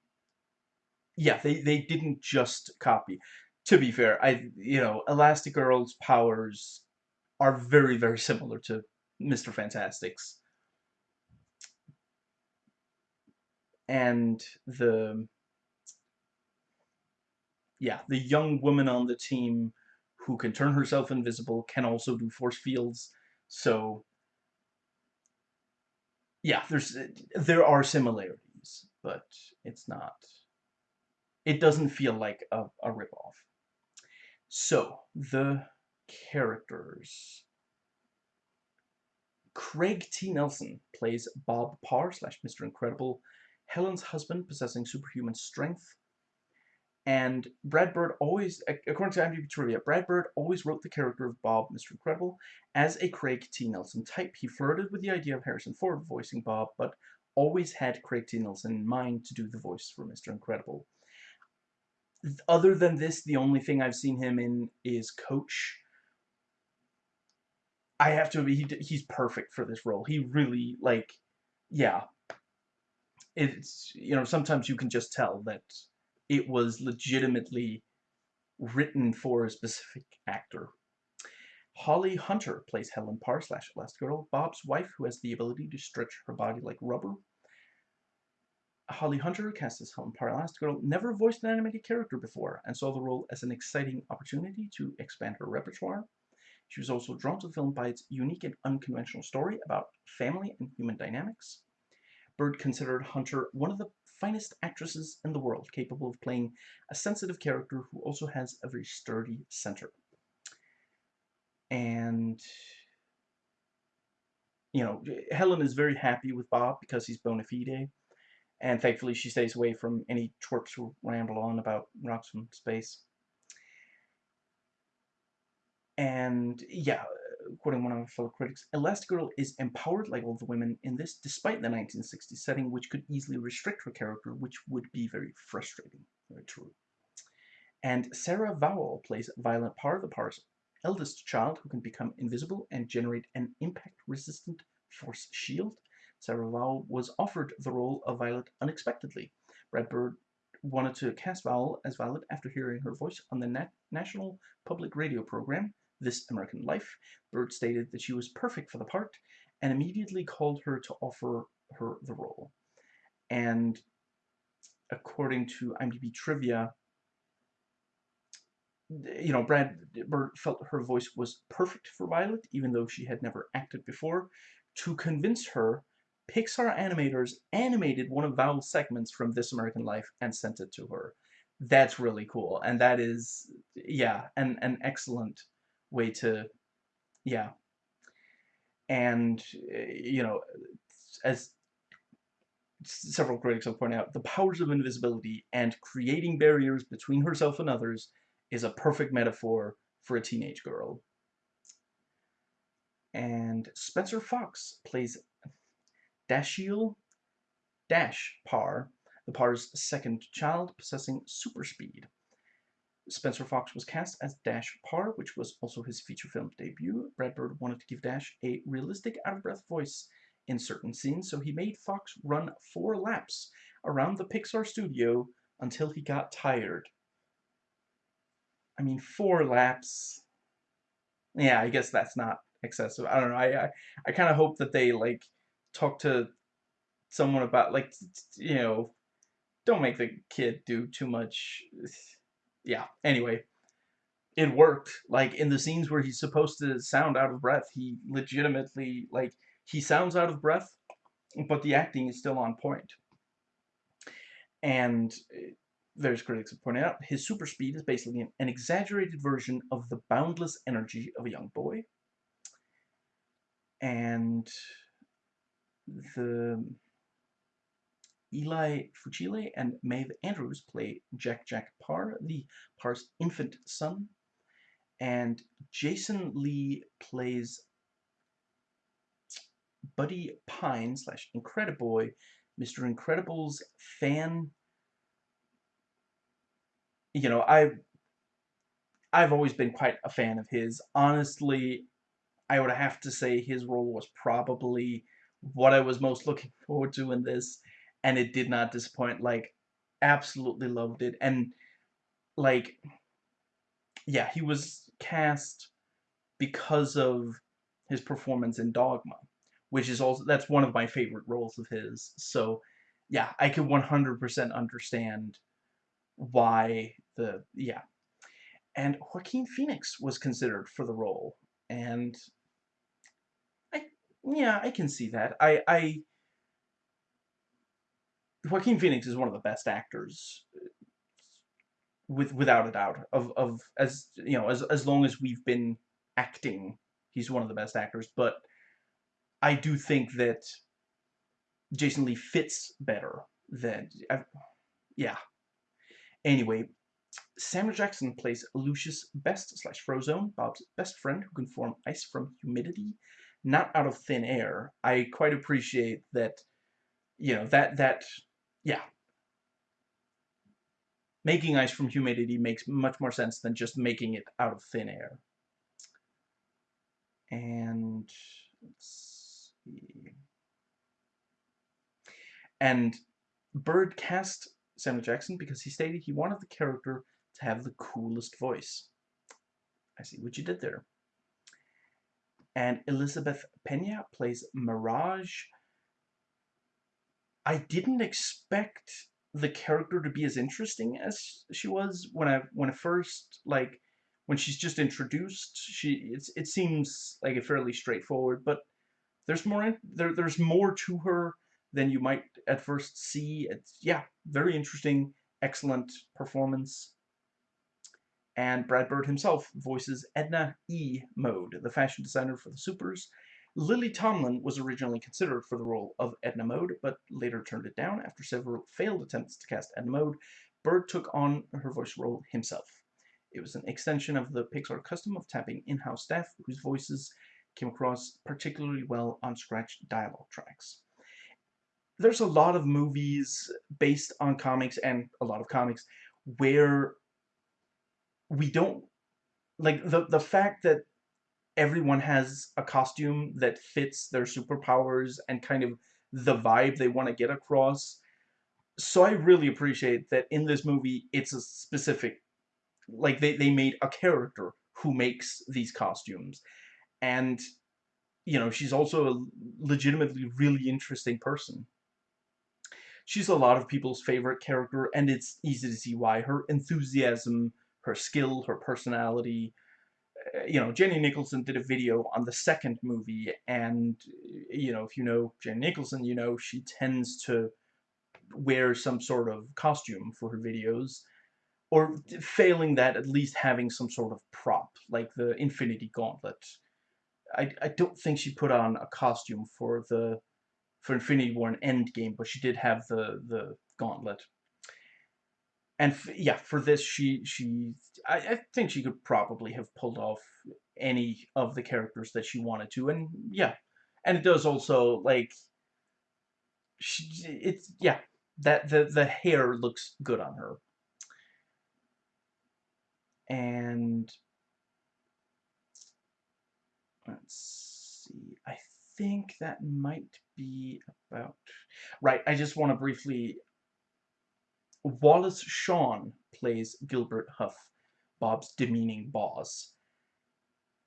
yeah, they they didn't just copy. To be fair, I you know Elastigirl's powers are very very similar to Mister Fantastic's, and the yeah the young woman on the team who can turn herself invisible can also do force fields. So yeah, there's there are similarities, but it's not. It doesn't feel like a, a ripoff. So the characters. Craig T. Nelson plays Bob Parr slash Mr. Incredible, Helen's husband possessing superhuman strength. And Brad Bird always, according to IMDb trivia, Brad Bird always wrote the character of Bob, Mr. Incredible, as a Craig T. Nelson type. He flirted with the idea of Harrison Ford voicing Bob, but always had Craig T. Nelson in mind to do the voice for Mr. Incredible. Other than this, the only thing I've seen him in is Coach. I have to he, he's perfect for this role. He really, like, yeah. It's, you know, sometimes you can just tell that it was legitimately written for a specific actor. Holly Hunter plays Helen Parr slash Elastigirl, Bob's wife who has the ability to stretch her body like rubber. Holly Hunter, cast as Helen Parr Elastigirl, never voiced an animated character before and saw the role as an exciting opportunity to expand her repertoire. She was also drawn to the film by its unique and unconventional story about family and human dynamics. Bird considered Hunter one of the finest actresses in the world, capable of playing a sensitive character who also has a very sturdy center. And, you know, Helen is very happy with Bob because he's bona fide. And thankfully she stays away from any twerps who ramble on about rocks from space. And, yeah, quoting one of my fellow critics, Elastigirl is empowered like all the women in this, despite the 1960s setting, which could easily restrict her character, which would be very frustrating. Very true. And Sarah Vowell plays Violet Parr, the Parr's eldest child, who can become invisible and generate an impact-resistant force shield. Sarah Vowell was offered the role of Violet unexpectedly. Brad Bird wanted to cast Vowell as Violet after hearing her voice on the Na National Public Radio program, this American Life, Bird stated that she was perfect for the part and immediately called her to offer her the role. And according to IMDb trivia, you know, Brad Bird felt her voice was perfect for Violet, even though she had never acted before. To convince her, Pixar animators animated one of Vowell's segments from This American Life and sent it to her. That's really cool, and that is, yeah, an, an excellent way to, yeah. And, eh, you know, as several critics have pointed out, the powers of invisibility and creating barriers between herself and others is a perfect metaphor for a teenage girl. And Spencer Fox plays Dashiell Dash Parr, the Parr's second child, possessing super speed. Spencer Fox was cast as Dash Parr, which was also his feature film debut. Brad Bird wanted to give Dash a realistic, out-of-breath voice in certain scenes, so he made Fox run four laps around the Pixar studio until he got tired. I mean, four laps. Yeah, I guess that's not excessive. I don't know. I I, I kind of hope that they like talk to someone about like you know, don't make the kid do too much yeah, anyway, it worked. Like, in the scenes where he's supposed to sound out of breath, he legitimately, like, he sounds out of breath, but the acting is still on point. And eh, there's critics have pointed out, his super speed is basically an, an exaggerated version of the boundless energy of a young boy. And the Eli Fucile and Maeve Andrews play Jack Jack Parr, the Parr's infant son. And Jason Lee plays Buddy Pine slash Incrediboy, Mr. Incredible's fan. You know, I've I've always been quite a fan of his. Honestly, I would have to say his role was probably what I was most looking forward to in this and it did not disappoint. Like, absolutely loved it. And, like, yeah, he was cast because of his performance in Dogma, which is also, that's one of my favorite roles of his. So, yeah, I can 100% understand why the, yeah. And Joaquin Phoenix was considered for the role. And, I, yeah, I can see that. I, I, Joaquin Phoenix is one of the best actors with without a doubt of of as you know as as long as we've been acting he's one of the best actors but I do think that Jason Lee fits better than I, yeah anyway Samuel Jackson plays Lucius Best slash Frozone, Bob's best friend who can form ice from humidity, not out of thin air. I quite appreciate that, you know, that, that, yeah. Making ice from humidity makes much more sense than just making it out of thin air. And, let's see. And Bird cast Samuel Jackson because he stated he wanted the character to have the coolest voice. I see what you did there. And Elizabeth Pena plays Mirage. I didn't expect the character to be as interesting as she was when I when I first like when she's just introduced. She it's it seems like a fairly straightforward, but there's more there there's more to her than you might at first see. It's yeah, very interesting, excellent performance and Brad Bird himself voices Edna E. Mode, the fashion designer for the Supers. Lily Tomlin was originally considered for the role of Edna Mode, but later turned it down after several failed attempts to cast Edna Mode. Bird took on her voice role himself. It was an extension of the Pixar custom of tapping in-house staff whose voices came across particularly well on scratched dialogue tracks. There's a lot of movies based on comics and a lot of comics where we don't like the the fact that everyone has a costume that fits their superpowers and kind of the vibe they want to get across. So I really appreciate that in this movie it's a specific like they, they made a character who makes these costumes. And you know, she's also a legitimately really interesting person. She's a lot of people's favorite character and it's easy to see why her enthusiasm her skill, her personality. Uh, you know, Jenny Nicholson did a video on the second movie, and, you know, if you know Jenny Nicholson, you know she tends to wear some sort of costume for her videos, or failing that, at least having some sort of prop, like the Infinity Gauntlet. I, I don't think she put on a costume for the for Infinity War and Endgame, but she did have the the gauntlet and yeah, for this, she she I, I, think she could probably have pulled off any of the characters that she wanted to, and yeah, and it does also like she it's yeah that the the hair looks good on her, and let's see, I think that might be about right. I just want to briefly Wallace Shawn plays Gilbert Huff, Bob's demeaning boss.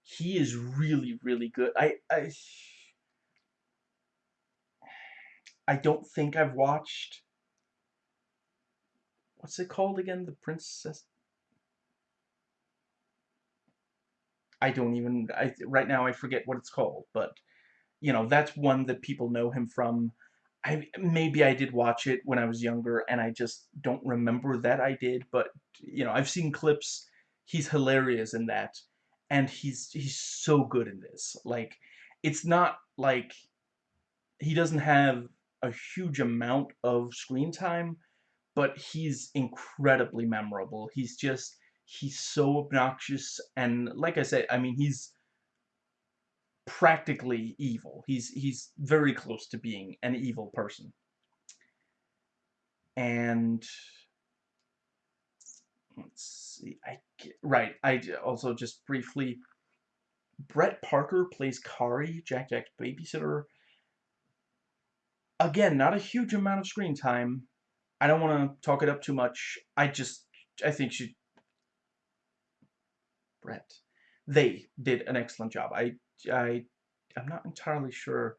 He is really, really good. I, I, I don't think I've watched. What's it called again? The Princess. I don't even. I right now I forget what it's called, but you know that's one that people know him from. I maybe I did watch it when I was younger and I just don't remember that I did, but you know, I've seen clips. He's hilarious in that and he's he's so good in this. Like it's not like he doesn't have a huge amount of screen time, but he's incredibly memorable. He's just he's so obnoxious and like I said, I mean, he's practically evil. He's he's very close to being an evil person. And let's see, I right. I also just briefly. Bret Parker plays Kari, Jack Jack's babysitter. Again, not a huge amount of screen time. I don't want to talk it up too much. I just, I think she, Brett, they did an excellent job. I I I'm not entirely sure.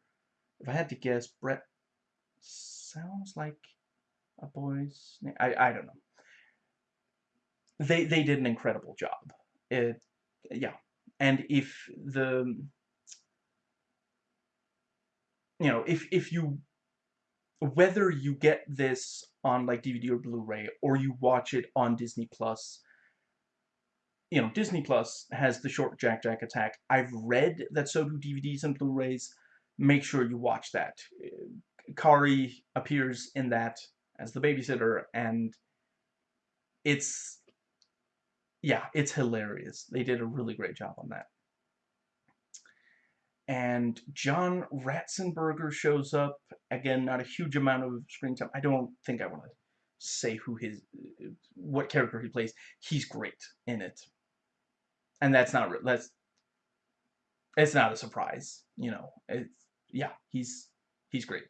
If I had to guess, Bret sounds like a boy's name. I I don't know. They they did an incredible job. It yeah, and if the you know if if you whether you get this on like DVD or Blu-ray or you watch it on Disney Plus you know, Disney Plus has the short Jack Jack attack. I've read that so do DVDs and Blu-rays. Make sure you watch that. Uh, Kari appears in that as the babysitter, and it's yeah, it's hilarious. They did a really great job on that. And John Ratzenberger shows up. Again, not a huge amount of screen time. I don't think I want to say who his, uh, what character he plays. He's great in it. And that's not, that's, it's not a surprise, you know. It's, yeah, he's, he's great.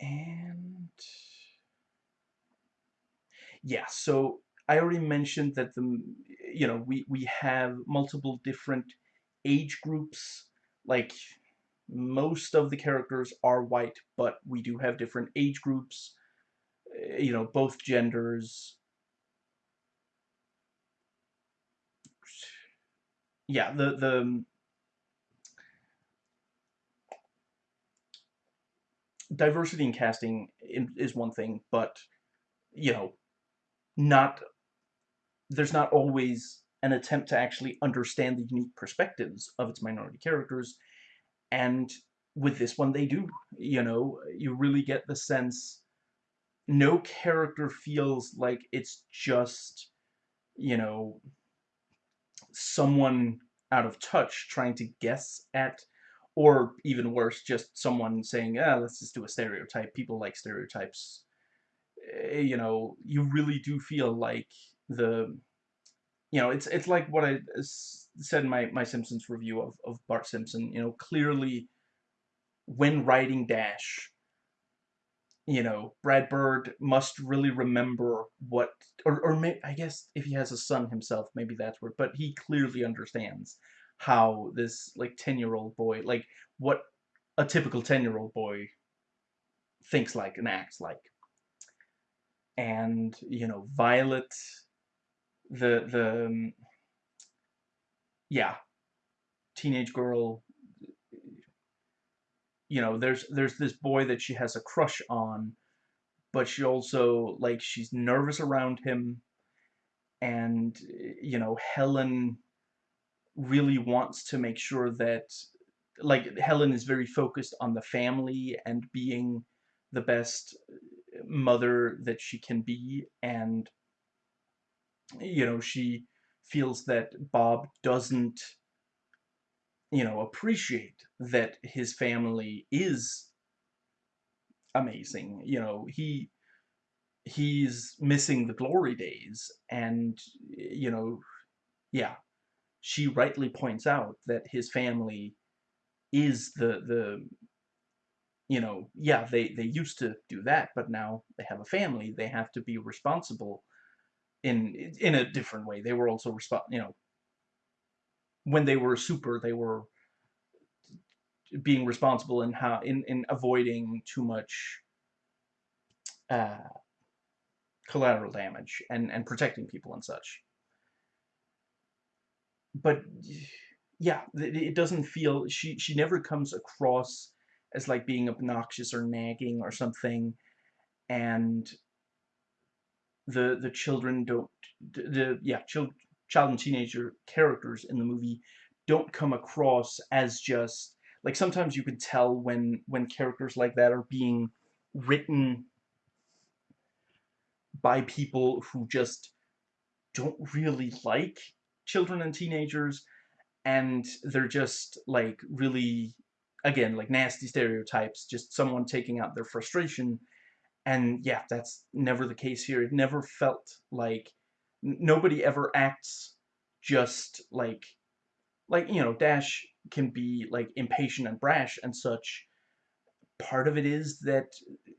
And, yeah, so I already mentioned that the, you know, we, we have multiple different age groups. Like, most of the characters are white, but we do have different age groups, eh, you know, both genders. Yeah, the, the, um, diversity in casting is one thing, but, you know, not there's not always an attempt to actually understand the unique perspectives of its minority characters. And with this one they do you know you really get the sense no character feels like it's just you know someone out of touch trying to guess at or even worse just someone saying ah let's just do a stereotype. People like stereotypes. Eh, you know, you really do feel like the, you know, it's it's like what I said in my, my Simpsons review of, of Bart Simpson, you know, clearly when writing Dash, you know, Brad Bird must really remember what, or, or may, I guess if he has a son himself, maybe that's where, but he clearly understands how this, like, 10-year-old boy, like, what a typical 10-year-old boy thinks like and acts like. And you know Violet the the um, yeah teenage girl you know there's there's this boy that she has a crush on but she also like she's nervous around him. And you know Helen really wants to make sure that like Helen is very focused on the family and being the best mother that she can be. And you know she feels that Bob doesn't you know appreciate that his family is amazing you know he he's missing the glory days and you know yeah she rightly points out that his family is the the you know, yeah, they, they used to do that, but now they have a family. They have to be responsible in in a different way. They were also respons you know, when they were super, they were being responsible in how in in avoiding too much uh, collateral damage and and protecting people and such. But yeah, it doesn't feel she she never comes across as like being obnoxious or nagging or something and the the children don't the yeah child child and teenager characters in the movie don't come across as just like sometimes you can tell when when characters like that are being written by people who just don't really like children and teenagers and they're just like really again, like nasty stereotypes, just someone taking out their frustration. And yeah, that's never the case here. It never felt like nobody ever acts just like, like, you know, Dash can be like impatient and brash and such. Part of it is that,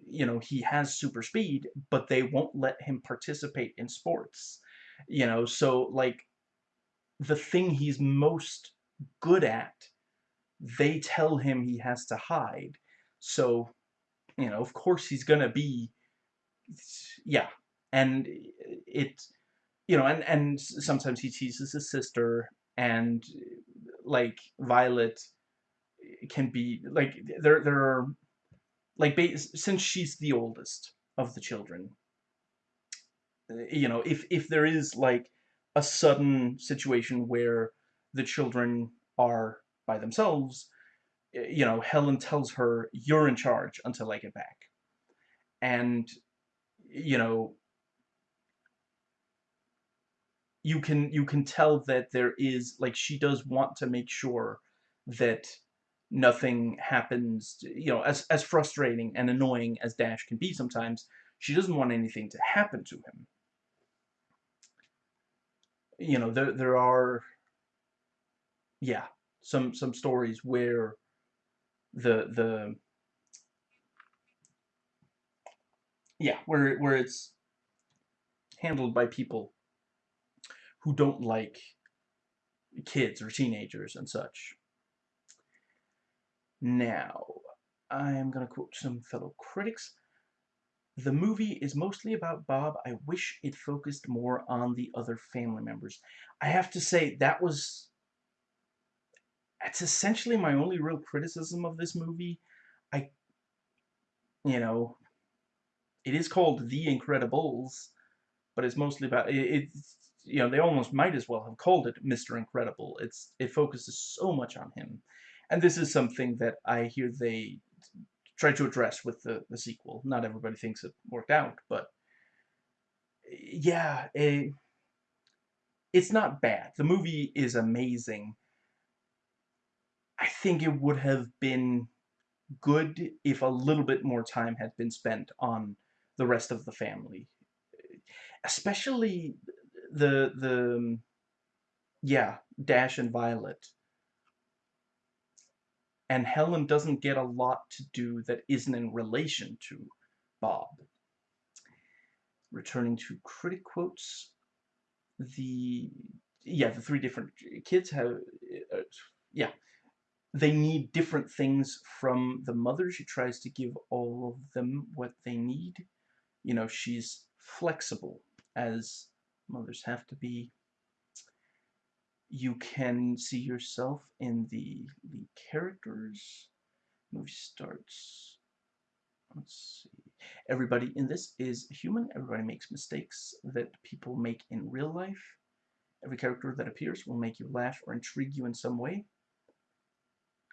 you know, he has super speed, but they won't let him participate in sports. You know, so like the thing he's most good at they tell him he has to hide. So, you know, of course he's gonna be, yeah. And it, you know, and, and sometimes he teases his sister, and, like, Violet eh, can be, like, there, there are, like, since she's the oldest of the children, eh, you know, if, if there is, like, a sudden situation where the children are by themselves, eh, you know, Helen tells her, you're in charge until I get back. And, you know, you can you can tell that there is like she does want to make sure that nothing happens you know as as frustrating and annoying as Dash can be sometimes she doesn't want anything to happen to him. You know there there are yeah some some stories where the the yeah where where it's handled by people who don't like kids or teenagers and such. Now, I am going to quote some fellow critics. The movie is mostly about Bob. I wish it focused more on the other family members. I have to say, that was... That's essentially my only real criticism of this movie. I... You know... It is called The Incredibles, but it's mostly about... It, it's you know, they almost might as well have called it Mr. Incredible. It's It focuses so much on him. And this is something that I hear they try to address with the, the sequel. Not everybody thinks it worked out, but yeah, it, it's not bad. The movie is amazing. I think it would have been good if a little bit more time had been spent on the rest of the family. Especially the the um, yeah Dash and Violet and Helen doesn't get a lot to do that isn't in relation to Bob. Returning to critic quotes, the yeah the three different kids have uh, yeah they need different things from the mother. She tries to give all of them what they need. You know, she's flexible as mothers have to be. You can see yourself in the the characters. Movie starts. Let's see. Everybody in this is human. Everybody makes mistakes that people make in real life. Every character that appears will make you laugh or intrigue you in some way.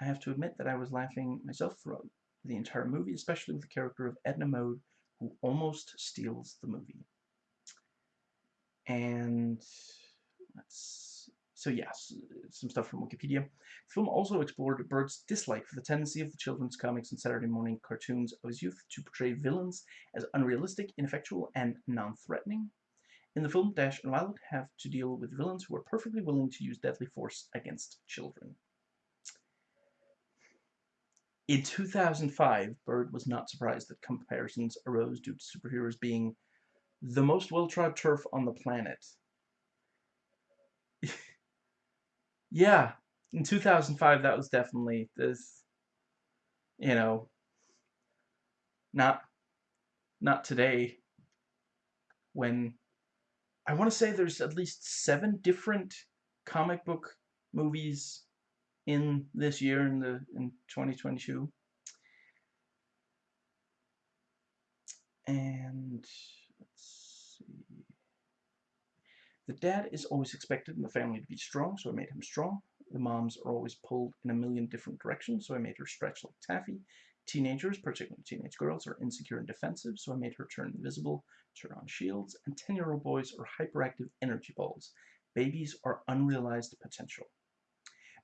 I have to admit that I was laughing myself throughout the entire movie, especially with the character of Edna Mode, who almost steals the movie. And let's so yes, some stuff from Wikipedia. The film also explored Bird's dislike for the tendency of the children's comics and Saturday morning cartoons of his youth to portray villains as unrealistic, ineffectual, and non-threatening. In the film, Dash and Violet have to deal with villains who are perfectly willing to use deadly force against children. In 2005, Bird was not surprised that comparisons arose due to superheroes being the most well-trod turf on the planet. yeah, in 2005 that was definitely this, you know, not, not today when I want to say there's at least seven different comic book movies in this year in the in 2022 and The dad is always expected in the family to be strong, so I made him strong. The moms are always pulled in a million different directions, so I made her stretch like taffy. Teenagers, particularly teenage girls, are insecure and defensive, so I made her turn invisible, turn on shields. And 10-year-old boys are hyperactive energy balls. Babies are unrealized potential.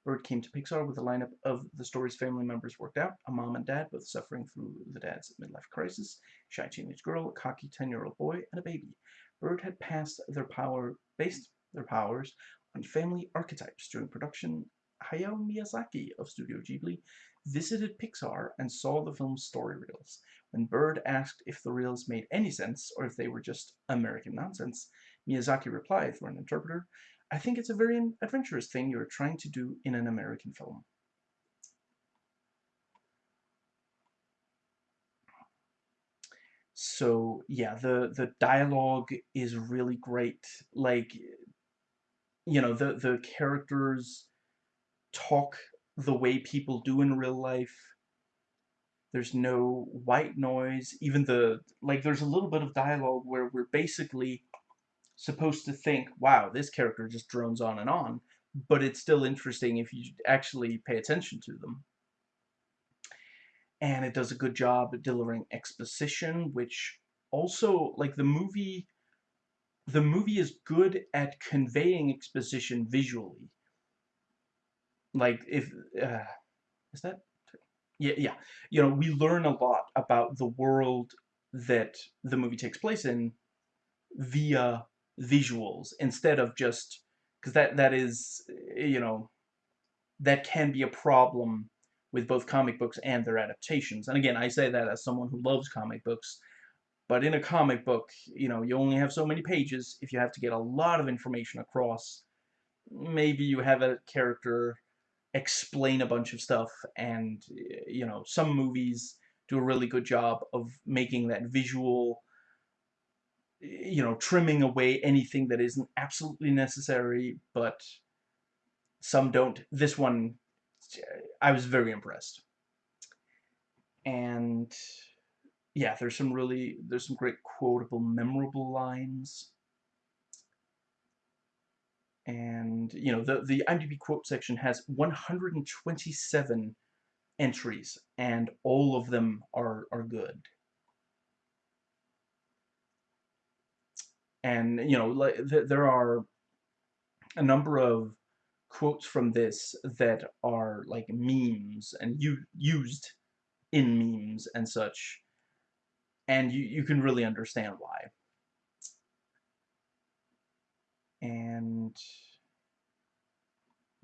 Bird came to Pixar with a lineup of the story's family members worked out, a mom and dad both suffering through the dad's midlife crisis, shy teenage girl, a cocky 10-year-old boy, and a baby. Bird had passed their power based their powers on family archetypes during production. Hayao Miyazaki of Studio Ghibli visited Pixar and saw the film's story reels. When Bird asked if the reels made any sense or if they were just American nonsense, Miyazaki replied through an interpreter, I think it's a very adventurous thing you're trying to do in an American film. So yeah, the the dialogue is really great. Like you know, the the characters talk the way people do in real life. There's no white noise. Even the like there's a little bit of dialogue where we're basically supposed to think, wow, this character just drones on and on, but it's still interesting if you actually pay attention to them and it does a good job delivering exposition, which also, like, the movie the movie is good at conveying exposition visually. Like, if, uh, is that, yeah, yeah, you know, we learn a lot about the world that the movie takes place in via visuals instead of just, because that, that is, you know, that can be a problem with both comic books and their adaptations. And again, I say that as someone who loves comic books, but in a comic book, you know, you only have so many pages. If you have to get a lot of information across, maybe you have a character explain a bunch of stuff, and, you know, some movies do a really good job of making that visual, you know, trimming away anything that isn't absolutely necessary, but some don't. This one, I was very impressed. And yeah, there's some really, there's some great quotable, memorable lines. And, you know, the, the IMDb quote section has 127 entries, and all of them are, are good. And, you know, like, th there are a number of quotes from this that are like memes and you used in memes and such and you, you can really understand why. And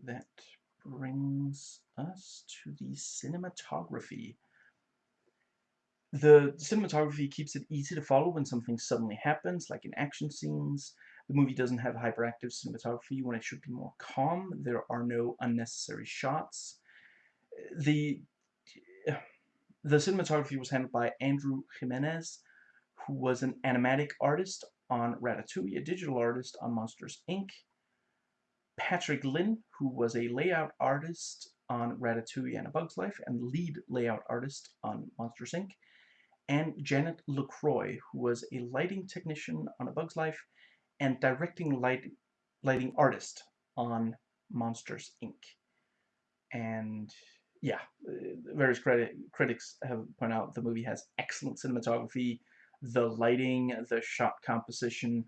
that brings us to the cinematography. The cinematography keeps it easy to follow when something suddenly happens, like in action scenes. The movie doesn't have hyperactive cinematography when it should be more calm. There are no unnecessary shots. The the cinematography was handled by Andrew Jimenez, who was an animatic artist on Ratatouille, a digital artist on Monsters, Inc., Patrick Lin, who was a layout artist on Ratatouille and A Bug's Life, and lead layout artist on Monsters, Inc., and Janet Lucroy, who was a lighting technician on A Bug's Life and directing light, lighting artist on Monsters, Inc. And yeah, uh, various credit, critics have pointed out the movie has excellent cinematography, the lighting, the shot composition.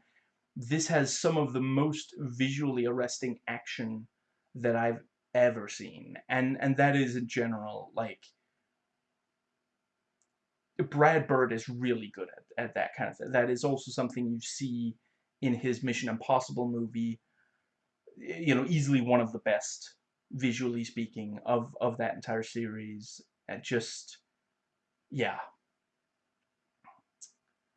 This has some of the most visually arresting action that I've ever seen. And and that is in general, like Brad Bird is really good at, at that kind of thing. That is also something you see in his Mission Impossible movie. You know, easily one of the best visually speaking, of, of that entire series. And just, yeah.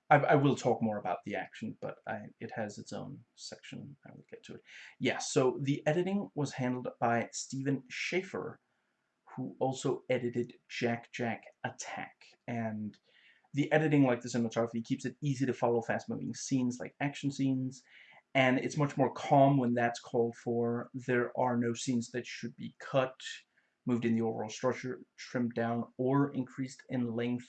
I, I will talk more about the action, but I, it has its own section. I will get to it. Yeah, so the editing was handled by Stephen Schaffer, who also edited Jack Jack Attack. And the editing, like the cinematography, keeps it easy to follow fast-moving scenes like action scenes and it's much more calm when that's called for. There are no scenes that should be cut, moved in the overall structure, trimmed down, or increased in length.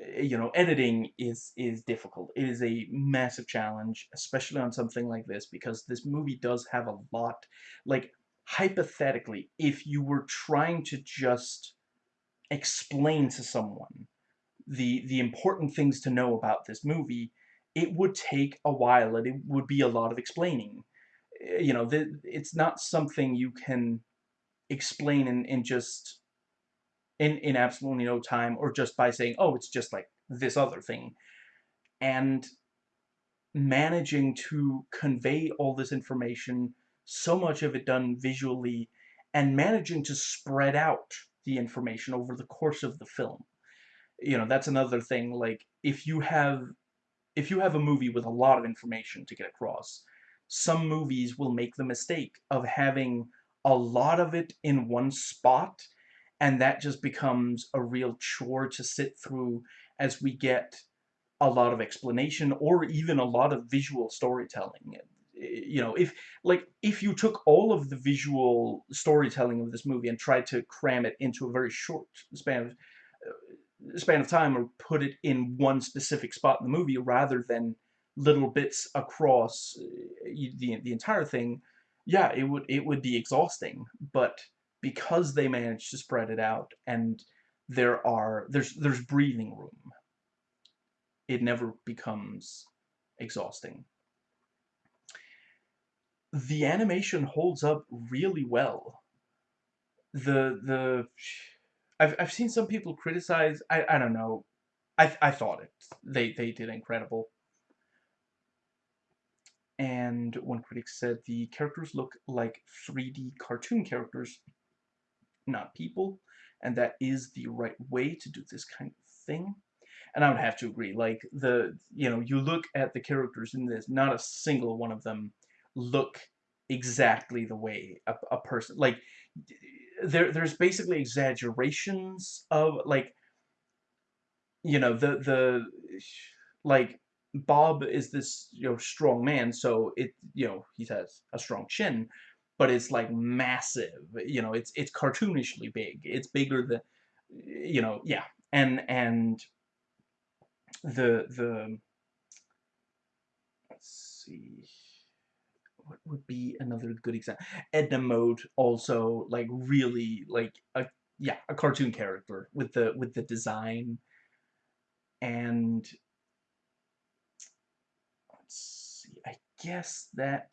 Eh, you know, editing is is difficult. It is a massive challenge, especially on something like this, because this movie does have a lot. Like, hypothetically, if you were trying to just explain to someone the the important things to know about this movie, it would take a while and it would be a lot of explaining. Eh, you know, the, it's not something you can explain in, in just in, in absolutely no time or just by saying, oh, it's just like this other thing. And managing to convey all this information, so much of it done visually, and managing to spread out the information over the course of the film. You know, that's another thing, like, if you have if you have a movie with a lot of information to get across, some movies will make the mistake of having a lot of it in one spot, and that just becomes a real chore to sit through as we get a lot of explanation or even a lot of visual storytelling. You know, if like if you took all of the visual storytelling of this movie and tried to cram it into a very short span of span of time or put it in one specific spot in the movie rather than little bits across uh, the, the entire thing, yeah, it would it would be exhausting. But because they managed to spread it out and there are there's there's breathing room, it never becomes exhausting. the animation holds up really well. The the I've I've seen some people criticize. I I don't know. I I thought it. They they did incredible. And one critic said the characters look like 3D cartoon characters, not people, and that is the right way to do this kind of thing. And I would have to agree. Like the you know you look at the characters in this, not a single one of them look exactly the way a, a person like there there's basically exaggerations of like you know the the like Bob is this you know strong man so it you know he has a strong chin but it's like massive you know it's it's cartoonishly big. It's bigger than you know yeah. And and the the let's see what would be another good example? Edna Mode also like really like a yeah a cartoon character with the with the design and let's see I guess that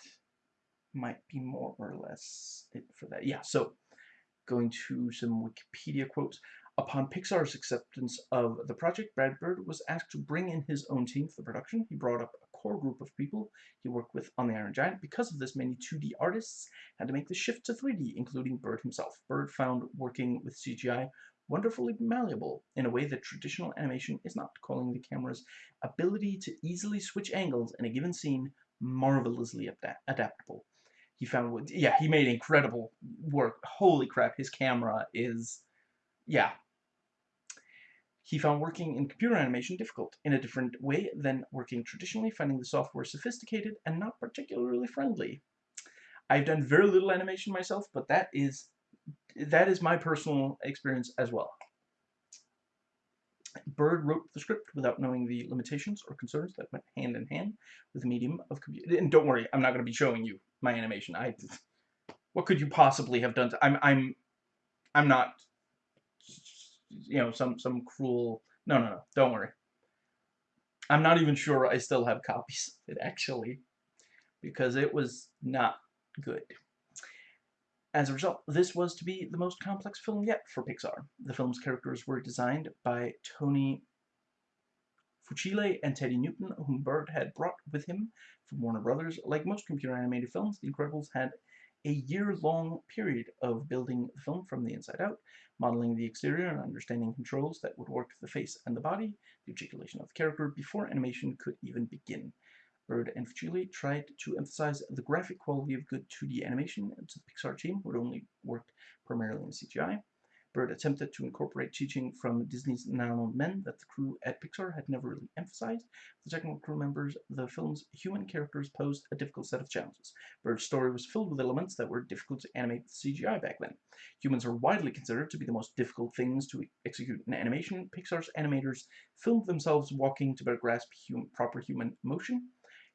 might be more or less it for that yeah so going to some Wikipedia quotes Upon Pixar's acceptance of the project, Brad Bird was asked to bring in his own team for the production. He brought up core group of people he worked with on The Iron Giant. Because of this, many 2D artists had to make the shift to 3D, including Bird himself. Bird found working with CGI wonderfully malleable in a way that traditional animation is not, calling the camera's ability to easily switch angles in a given scene marvelously adaptable. He found, yeah, he made incredible work. Holy crap, his camera is, yeah, he found working in computer animation difficult, in a different way than working traditionally, finding the software sophisticated and not particularly friendly. I've done very little animation myself, but that is that is my personal experience as well. Bird wrote the script without knowing the limitations or concerns that went hand in hand with the medium of computer. And don't worry, I'm not going to be showing you my animation. I, what could you possibly have done? To, I'm, I'm, I'm not you know, some, some cruel... No, no, no, don't worry. I'm not even sure I still have copies of it, actually, because it was not good. As a result, this was to be the most complex film yet for Pixar. The film's characters were designed by Tony Fucile and Teddy Newton, whom Bird had brought with him from Warner Brothers. Like most computer animated films, The Incredibles had a year-long period of building the film from the inside out, modeling the exterior and understanding controls that would work the face and the body, the articulation of the character, before animation could even begin. Bird and Fucile tried to emphasize the graphic quality of good 2D animation to the Pixar team, who had only worked primarily in CGI. Bird attempted to incorporate teaching from Disney's Now Men that the crew at Pixar had never really emphasized. The technical crew members, the film's human characters posed a difficult set of challenges. Bird's story was filled with elements that were difficult to animate with CGI back then. Humans are widely considered to be the most difficult things to execute in animation. Pixar's animators filmed themselves walking to better grasp hum proper human motion.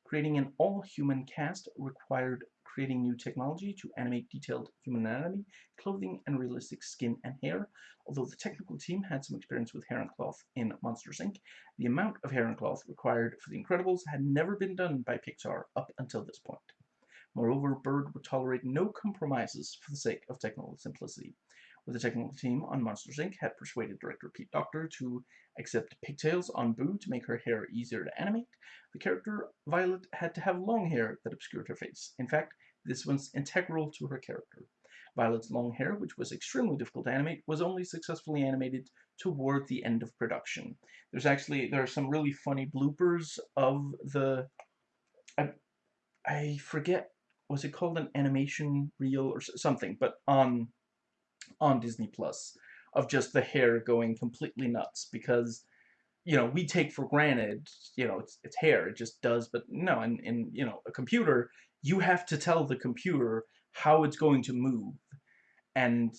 Creating an all-human cast required creating new technology to animate detailed human anatomy, clothing, and realistic skin and hair. Although the technical team had some experience with hair and cloth in Monsters, Inc., the amount of hair and cloth required for The Incredibles had never been done by Pixar up until this point. Moreover, Bird would tolerate no compromises for the sake of technical simplicity. With the technical team on Monsters, Inc. had persuaded director Pete Docter to accept pigtails on Boo to make her hair easier to animate, the character Violet had to have long hair that obscured her face. In fact, this was integral to her character. Violet's long hair, which was extremely difficult to animate, was only successfully animated toward the end of production. There's actually, there are some really funny bloopers of the, I, I forget, was it called an animation reel or something, but on, on Disney Plus, of just the hair going completely nuts, because you know, we take for granted, you know, it's, it's hair, it just does, but no, in, in, you know, a computer, you have to tell the computer how it's going to move and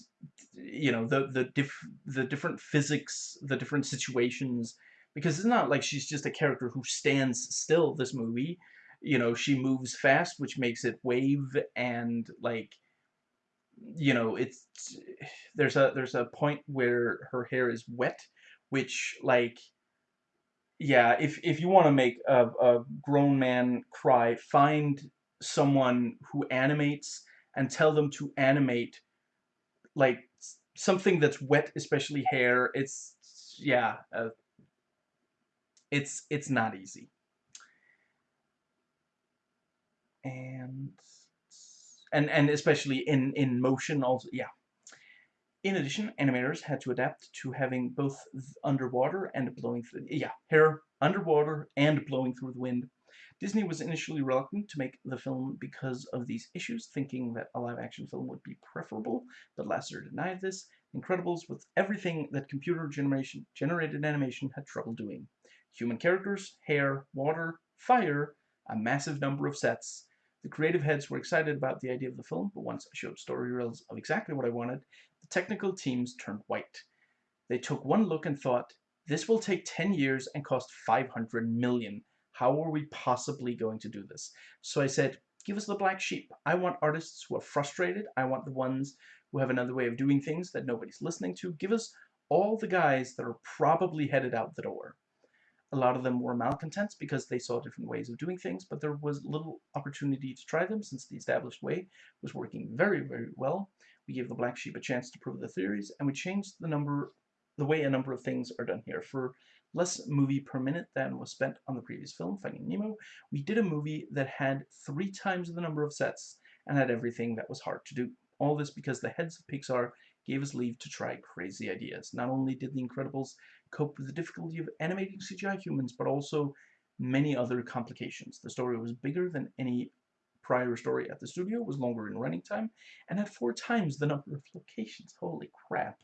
you know the the diff the different physics the different situations because it's not like she's just a character who stands still this movie. You know she moves fast which makes it wave and like you know it's there's a there's a point where her hair is wet which like yeah if if you want to make a, a grown man cry find someone who animates and tell them to animate like something that's wet, especially hair. It's yeah, uh, it's it's not easy. And and and especially in in motion also yeah. In addition, animators had to adapt to having both underwater and blowing through yeah, hair underwater and blowing through the wind Disney was initially reluctant to make the film because of these issues, thinking that a live-action film would be preferable, but Lasseter denied this. Incredibles with everything that computer generation generated animation had trouble doing. Human characters, hair, water, fire, a massive number of sets. The creative heads were excited about the idea of the film, but once I showed story reels of exactly what I wanted, the technical teams turned white. They took one look and thought, this will take 10 years and cost 500 million. How are we possibly going to do this? So I said, give us the black sheep. I want artists who are frustrated. I want the ones who have another way of doing things that nobody's listening to. Give us all the guys that are probably headed out the door. A lot of them were malcontents because they saw different ways of doing things, but there was little opportunity to try them since the established way was working very, very well. We gave the black sheep a chance to prove the theories, and we changed the number, the way a number of things are done here. For less movie per minute than was spent on the previous film, Finding Nemo, we did a movie that had three times the number of sets and had everything that was hard to do. All this because the heads of Pixar gave us leave to try crazy ideas. Not only did The Incredibles cope with the difficulty of animating CGI humans, but also many other complications. The story was bigger than any prior story at the studio, was longer in running time, and had four times the number of locations. Holy crap.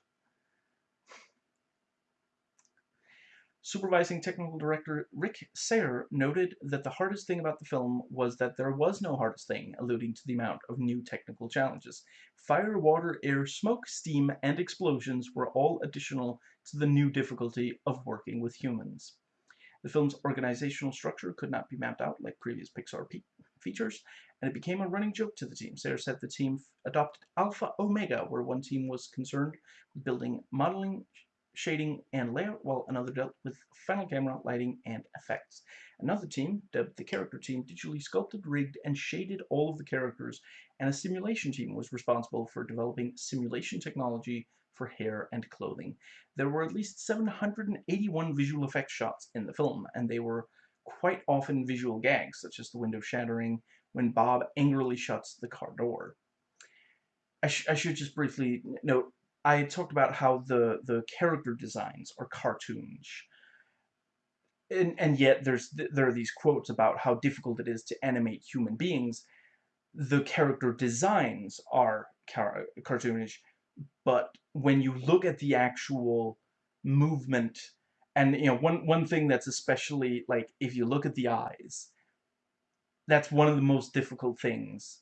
Supervising technical director Rick Sayre noted that the hardest thing about the film was that there was no hardest thing, alluding to the amount of new technical challenges. Fire, water, air, smoke, steam, and explosions were all additional to the new difficulty of working with humans. The film's organizational structure could not be mapped out like previous Pixar features, and it became a running joke to the team. Sayer said the team adopted Alpha Omega, where one team was concerned with building modeling shading and layout, while another dealt with final camera, lighting, and effects. Another team, dubbed the character team, digitally sculpted, rigged, and shaded all of the characters, and a simulation team was responsible for developing simulation technology for hair and clothing. There were at least 781 visual effects shots in the film, and they were quite often visual gags, such as the window shattering when Bob angrily shuts the car door. I, sh I should just briefly note I talked about how the the character designs are cartoonish. And, and yet there's there are these quotes about how difficult it is to animate human beings. The character designs are car cartoonish, but when you look at the actual movement, and you know one one thing that's especially like if you look at the eyes, that's one of the most difficult things.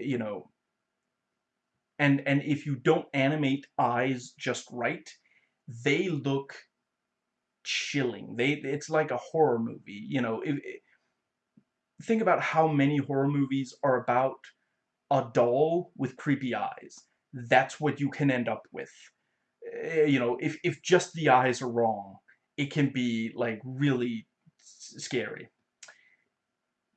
You know, and and if you don't animate eyes just right they look chilling. They it's like a horror movie you know if, think about how many horror movies are about a doll with creepy eyes. That's what you can end up with. Eh, you know if if just the eyes are wrong it can be like really scary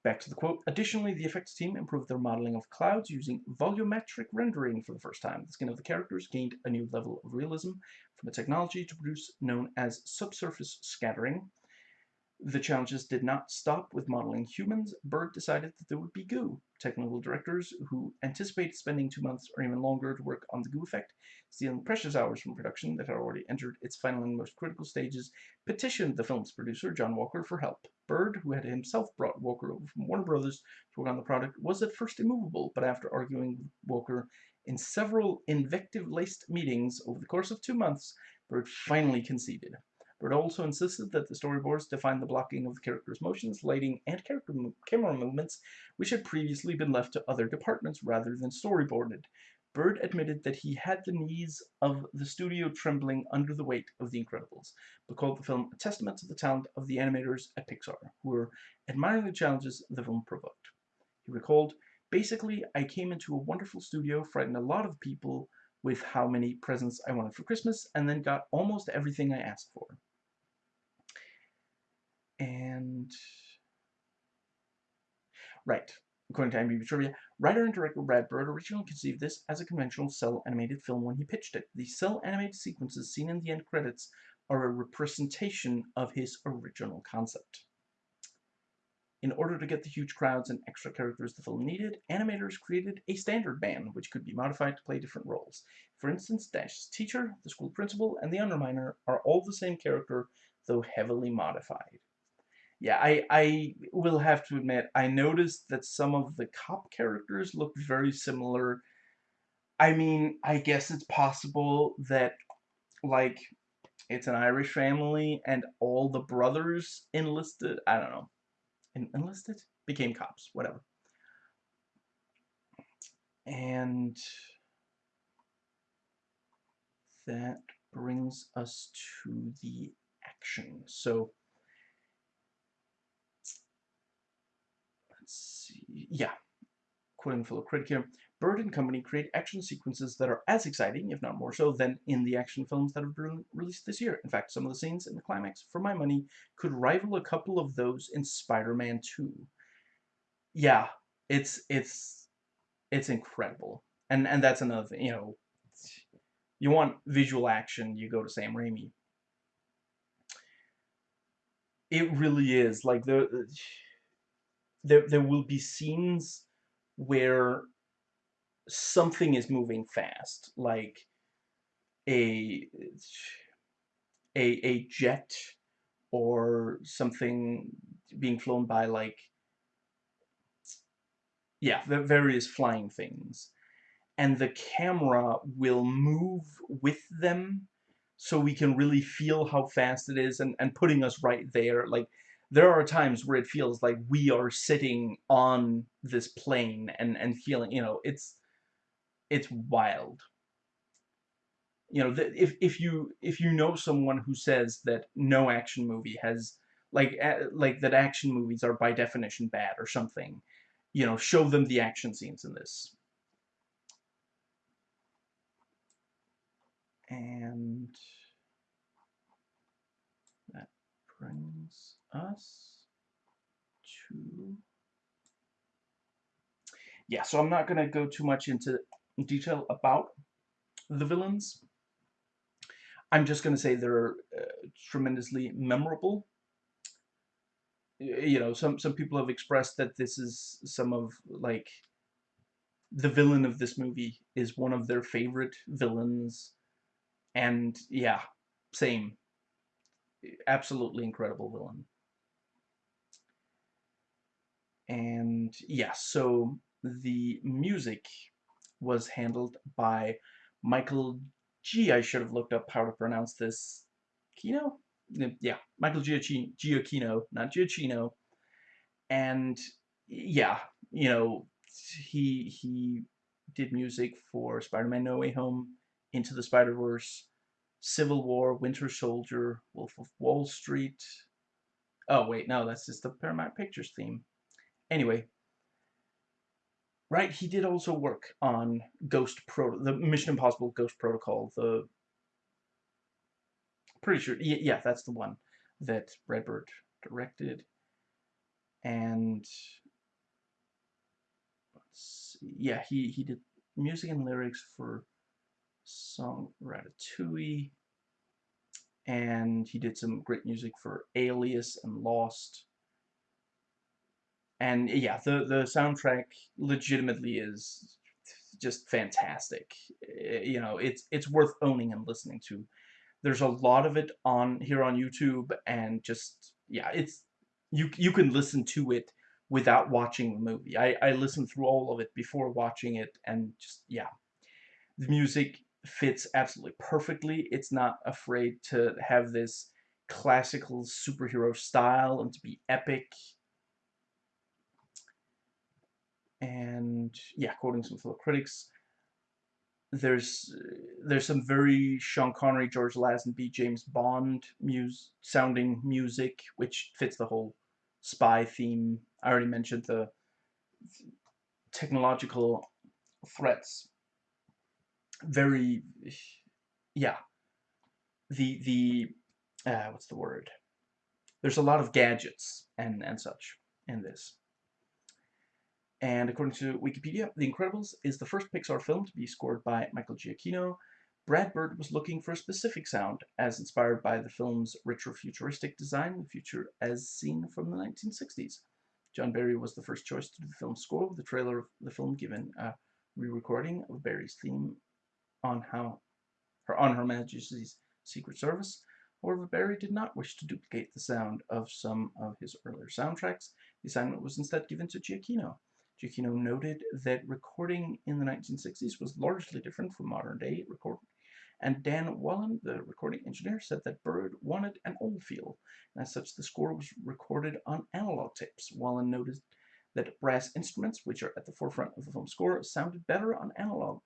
Back to the quote. Additionally, the effects team improved their modeling of clouds using volumetric rendering for the first time. The skin of the characters gained a new level of realism from a technology to produce known as subsurface scattering. The challenges did not stop with modeling humans. Bird decided that there would be goo. Technical directors who anticipated spending two months or even longer to work on the goo effect, stealing precious hours from production that had already entered its final and most critical stages, petitioned the film's producer, John Walker, for help. Bird, who had himself brought Walker over from Warner Brothers to work on the product, was at first immovable, but after arguing with Walker in several invective-laced meetings over the course of two months, Bird finally conceded. Bird also insisted that the storyboards define the blocking of the characters' motions, lighting, and character mo camera movements, which had previously been left to other departments rather than storyboarded. Bird admitted that he had the knees of the studio trembling under the weight of The Incredibles, but called the film a testament to the talent of the animators at Pixar, who were admiring the challenges the film provoked. He recalled, Basically, I came into a wonderful studio, frightened a lot of people with how many presents I wanted for Christmas, and then got almost everything I asked for and right According to IMDb Trivia, writer and director Brad Bird originally conceived this as a conventional cel animated film when he pitched it. The cel animated sequences seen in the end credits are a representation of his original concept. In order to get the huge crowds and extra characters the film needed, animators created a standard band, which could be modified to play different roles. For instance, Dash's teacher, the school principal, and the underminer are all the same character, though heavily modified. Yeah, I, I will have to admit, I noticed that some of the cop characters look very similar. I mean, I guess it's possible that, like, it's an Irish family and all the brothers enlisted, I don't know, enlisted? Became cops, whatever. And that brings us to the action. So, see, yeah, quoting fellow critic here, Bird and Company create action sequences that are as exciting, if not more so, than in the action films that have been released this year. In fact, some of the scenes in the climax, for my money, could rival a couple of those in Spider-Man 2. Yeah, it's it's it's incredible. And and that's another thing, you know, you want visual action, you go to Sam Raimi. It really is like the there there will be scenes where something is moving fast, like a a a jet or something being flown by like yeah, the various flying things. And the camera will move with them so we can really feel how fast it is and, and putting us right there. Like, there are times where it feels like we are sitting on this plane and, and feeling, you know, it's it's wild. You know, if if you if you know someone who says that no action movie has like like that action movies are by definition bad or something, you know, show them the action scenes in this. And that brings us to yeah, so I'm not going to go too much into detail about the villains. I'm just going to say they're uh, tremendously memorable. You know, some, some people have expressed that this is some of, like, the villain of this movie is one of their favorite villains. And, yeah, same. Absolutely incredible villain. And, yeah, so the music was handled by Michael G. I should have looked up how to pronounce this. Kino? Yeah, Michael Giacchino, not Giacchino. And yeah, you know, he he did music for Spider-Man No Way Home, Into the Spider-Verse, Civil War, Winter Soldier, Wolf of Wall Street. Oh, wait, no, that's just the Paramount Pictures theme. Anyway, right? He did also work on Ghost Pro, the Mission Impossible Ghost Protocol. The pretty sure, yeah, that's the one that Brad Bird directed, and yeah, he he did music and lyrics for song Ratatouille, and he did some great music for Alias and Lost and yeah, the the soundtrack legitimately is just fantastic. Eh, you know, it's it's worth owning and listening to. There's a lot of it on here on YouTube, and just yeah, it's you you can listen to it without watching the movie. I I listened through all of it before watching it, and just yeah, the music fits absolutely perfectly. It's not afraid to have this classical superhero style and to be epic and yeah, quoting some fellow critics, there's there's some very Sean Connery, George Lazenby, James Bond muse sounding music, which fits the whole spy theme. I already mentioned the technological threats. Very, yeah. The the uh, what's the word? There's a lot of gadgets and and such in this And according to Wikipedia, The Incredibles is the first Pixar film to be scored by Michael Giacchino. Brad Bird was looking for a specific sound, as inspired by the film's retro-futuristic design, the future as seen from the 1960s. John Barry was the first choice to do the film's score, with the trailer of the film given a re-recording of Barry's theme on how her on Her Majesty's Secret Service. However, Barry did not wish to duplicate the sound of some of his earlier soundtracks. The assignment was instead given to Giacchino. Giacchino noted that recording in the 1960s was largely different from modern-day recording, and Dan Wallin, the recording engineer, said that Bird wanted an old feel, and as such the score was recorded on analog tapes. Wallin noted that brass instruments, which are at the forefront of the film score, sounded better on analog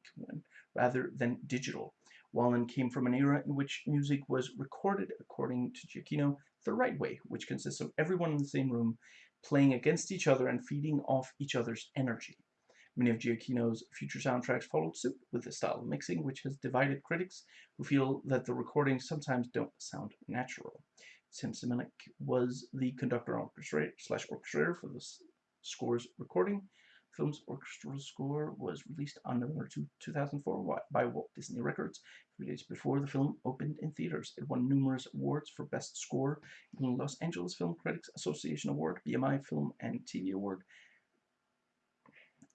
rather than digital. Wallen came from an era in which music was recorded, according to Giacchino, the right way, which consists of everyone in the same room playing against each other and feeding off each other's energy. Many of Giacchino's future soundtracks followed suit with this style of mixing, which has divided critics who feel that the recordings sometimes don't sound natural. Tim Simonec was the conductor slash orchestrator for the score's recording. Film's orchestral score was released on November 2, 2004 by Walt Disney Records, three days before the film opened in theaters. It won numerous awards for Best Score, including Los Angeles Film Critics Association Award, BMI Film and TV Award,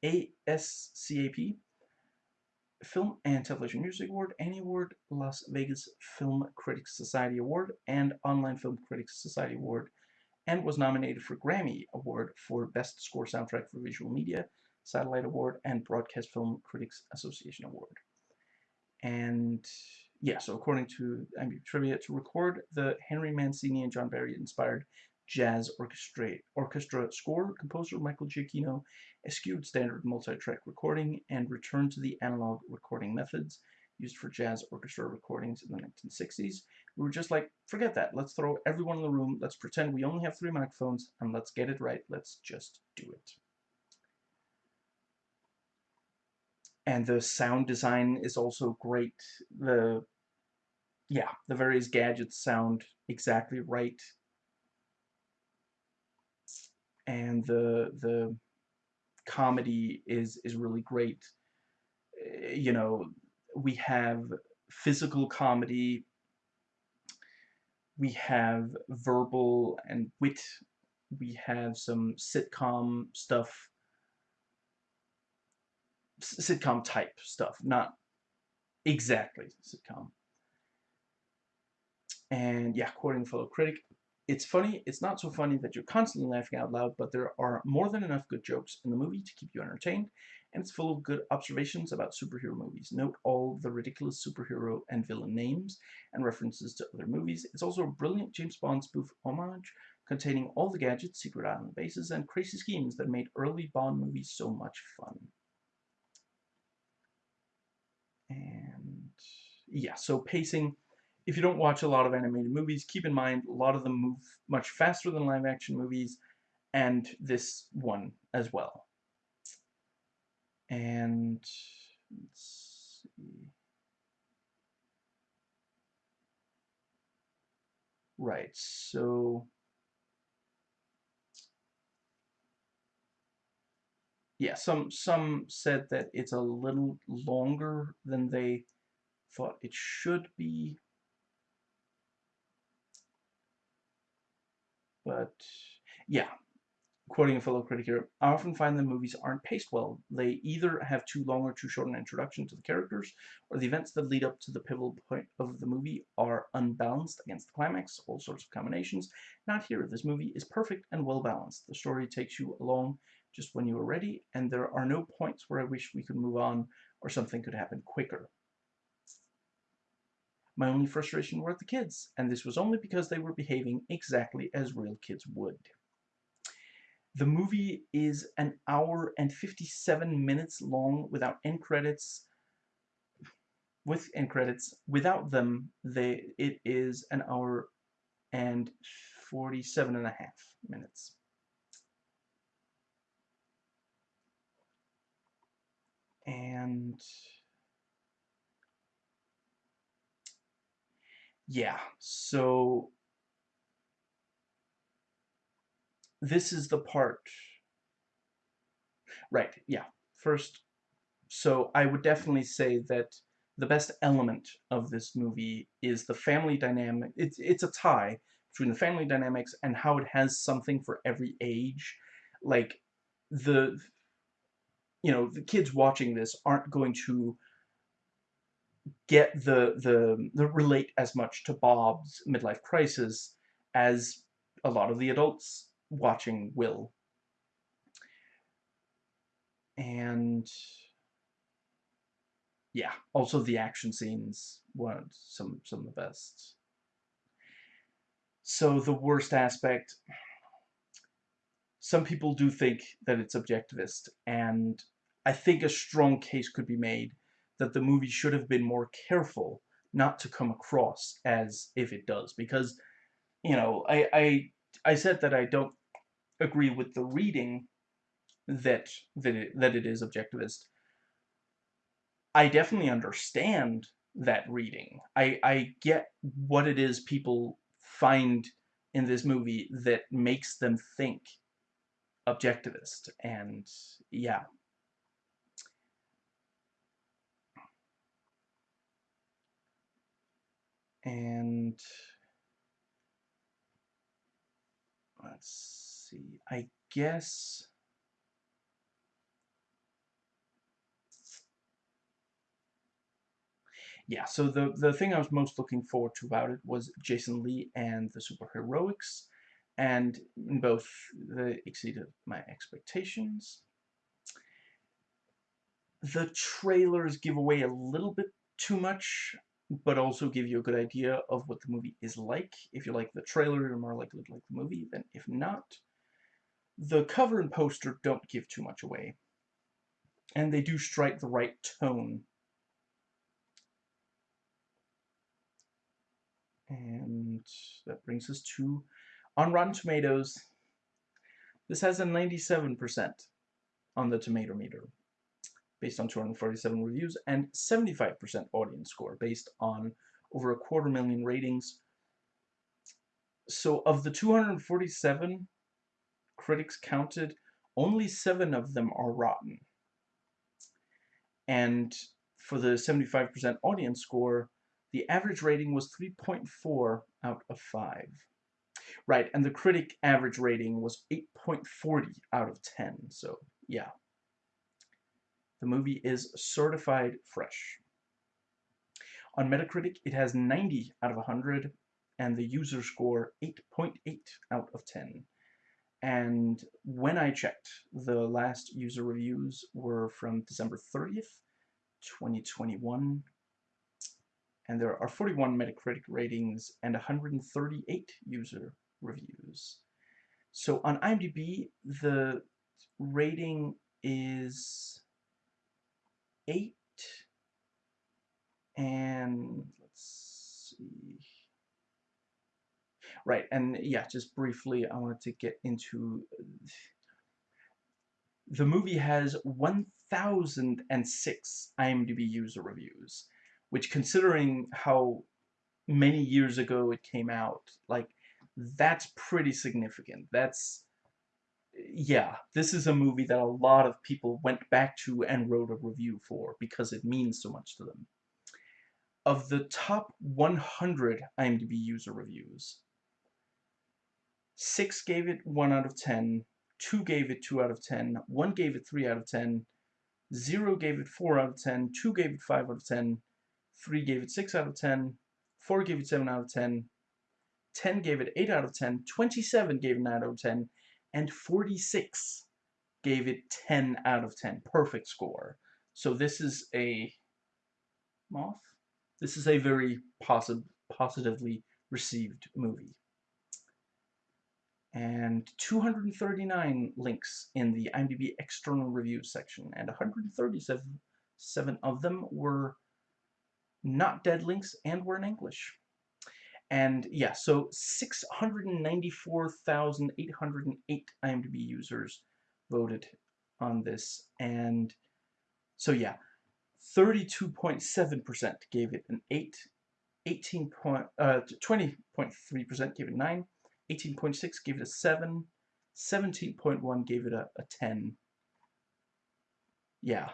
ASCAP Film and Television Music Award, Annie Award, Las Vegas Film Critics Society Award, and Online Film Critics Society Award, and was nominated for Grammy Award for Best Score Soundtrack for Visual Media, Satellite Award, and Broadcast Film Critics Association Award. And yeah, so according to IMDb Trivia, to record the Henry Mancini and John Barry inspired jazz orchestra, orchestra score, composer Michael Giacchino eschewed standard multi-track recording and returned to the analog recording methods used for jazz orchestra recordings in the 1960s. We were just like, forget that. Let's throw everyone in the room. Let's pretend we only have three microphones and let's get it right. Let's just do it. And the sound design is also great. The yeah, the various gadgets sound exactly right and the the comedy is is really great. Eh, you know, we have physical comedy, we have verbal and wit, we have some sitcom stuff, sitcom type stuff, not exactly sitcom. And yeah, quoting fellow critic, it's funny, it's not so funny that you're constantly laughing out loud, but there are more than enough good jokes in the movie to keep you entertained, and it's full of good observations about superhero movies. Note all the ridiculous superhero and villain names and references to other movies. It's also a brilliant James Bond spoof homage containing all the gadgets, secret island bases, and crazy schemes that made early Bond movies so much fun. And yeah, so pacing if you don't watch a lot of animated movies, keep in mind a lot of them move much faster than live action movies, and this one as well. And let's see. Right, so yeah, some some said that it's a little longer than they thought it should be But yeah, quoting a fellow critic here, I often find the movies aren't paced well. They either have too long or too short an introduction to the characters, or the events that lead up to the pivotal point of the movie are unbalanced against the climax, all sorts of combinations. Not here. This movie is perfect and well balanced. The story takes you along just when you are ready, and there are no points where I wish we could move on or something could happen quicker. My only frustration were at the kids, and this was only because they were behaving exactly as real kids would. The movie is an hour and 57 minutes long without end credits. With end credits, without them, they it is an hour and 47 and a half minutes. And yeah, so this is the part Right, yeah. First, so I would definitely say that the best element of this movie is the family dynamic. It's, it's a tie between the family dynamics and how it has something for every age. Like, the, you know, the kids watching this aren't going to get the, the, the relate as much to Bob's midlife crisis as a lot of the adults watching will. And yeah, also the action scenes weren't some some of the best. So the worst aspect, some people do think that it's objectivist, and I think a strong case could be made that the movie should have been more careful not to come across as if it does, because, you know, I, I, I said that I don't agree with the reading that, that, it, that it is objectivist, I definitely understand that reading. I, I get what it is people find in this movie that makes them think objectivist. And yeah. And let's see, I guess yeah, so the, the thing I was most looking forward to about it was Jason Lee and the superheroics, and both they exceeded my expectations. The trailers give away a little bit too much, but also give you a good idea of what the movie is like. If you like the trailer, you're more likely to like the movie than if not. The cover and poster don't give too much away, and they do strike the right tone And that brings us to, on Rotten Tomatoes, this has a 97% on the tomato meter, based on 247 reviews, and 75% audience score, based on over a quarter million ratings. So of the 247 critics counted, only seven of them are rotten. And for the 75% audience score, the average rating was 3.4 out of 5. Right, and the critic average rating was 8.40 out of 10, so yeah. The movie is certified fresh. On Metacritic, it has 90 out of 100, and the user score 8.8 .8 out of 10. And when I checked, the last user reviews were from December 30th, 2021, and there are 41 Metacritic ratings and 138 user reviews. So on IMDb, the rating is 8, and let's see. Right, and yeah, just briefly, I wanted to get into... The movie has 1,006 IMDb user reviews which considering how many years ago it came out, like, that's pretty significant. That's, yeah, this is a movie that a lot of people went back to and wrote a review for because it means so much to them. Of the top 100 IMDb user reviews, 6 gave it 1 out of 10, 2 gave it 2 out of 10, 1 gave it 3 out of 10, 0 gave it 4 out of 10, 2 gave it 5 out of 10, 3 gave it 6 out of 10, 4 gave it 7 out of 10, 10 gave it 8 out of 10, 27 gave it 9 out of 10, and 46 gave it 10 out of 10. Perfect score. So this is a moth. This is a very posi positively received movie. And 239 links in the IMDb external review section, and 137 of them were not dead links, and were in English. And yeah, so 694,808 IMDb users voted on this. And so yeah, 32.7% gave it an 8, 18 point, uh, 20.3% gave it 9, 18.6 gave it a 7, 17.1 gave it a, a 10, yeah,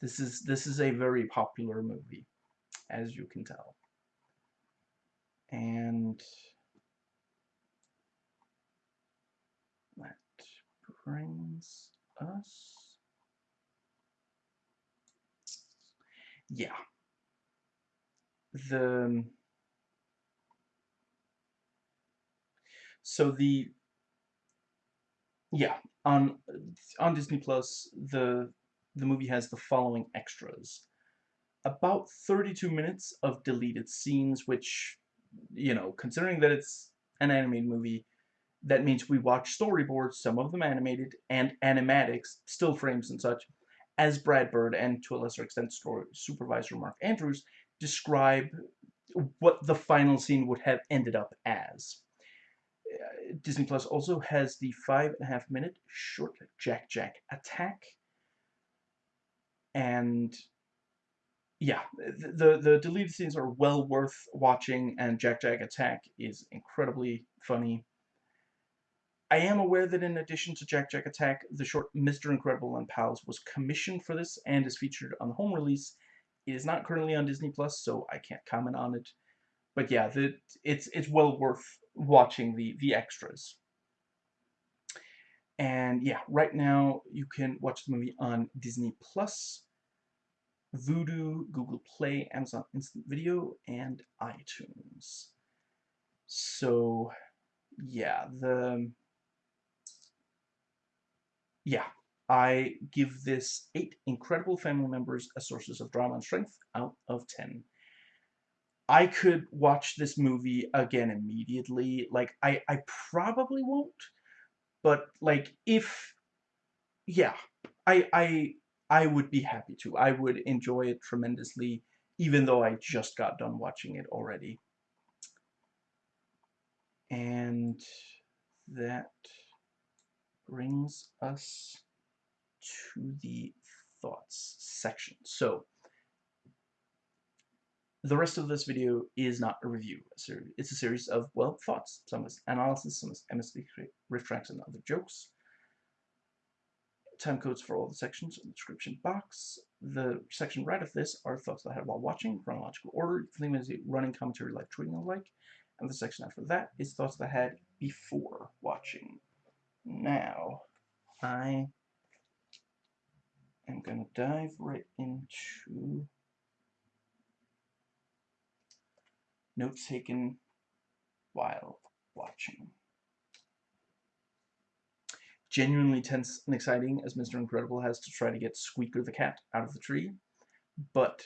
this is this is a very popular movie, as you can tell. And that brings us yeah. The so the yeah on on Disney Plus the the movie has the following extras about 32 minutes of deleted scenes which you know considering that it's an animated movie that means we watch storyboards some of them animated and animatics still frames and such as Brad Bird and to a lesser extent story supervisor Mark Andrews describe what the final scene would have ended up as. Uh, Disney Plus also has the five and a half minute short Jack Jack attack. And yeah, the, the deleted scenes are well worth watching and Jack Jack attack is incredibly funny. I am aware that in addition to Jack Jack Attack, the short Mr. Incredible and Pals was commissioned for this and is featured on the home release. It is not currently on Disney Plus, so I can't comment on it. But yeah, the, it's it's well worth watching the the extras. And yeah, right now you can watch the movie on Disney Plus, Vudu, Google Play, Amazon Instant Video, and iTunes. So yeah, the yeah, I give this eight incredible family members as sources of drama and strength out of 10. I could watch this movie again immediately. Like, I, I probably won't. But, like, if... Yeah. I, I, I would be happy to. I would enjoy it tremendously, even though I just got done watching it already. And that brings us to the thoughts section. So, the rest of this video is not a review. It's a series of, well, thoughts. Some is analysis, some is MSD riff tracks and other jokes. Time codes for all the sections in the description box. The section right of this are thoughts that I had while watching, chronological order, think as a running commentary like tweeting and like. And the section after that is thoughts that I had before watching. Now, I am going to dive right into notes taken while watching. Genuinely tense and exciting as Mr. Incredible has to try to get Squeaker the cat out of the tree, but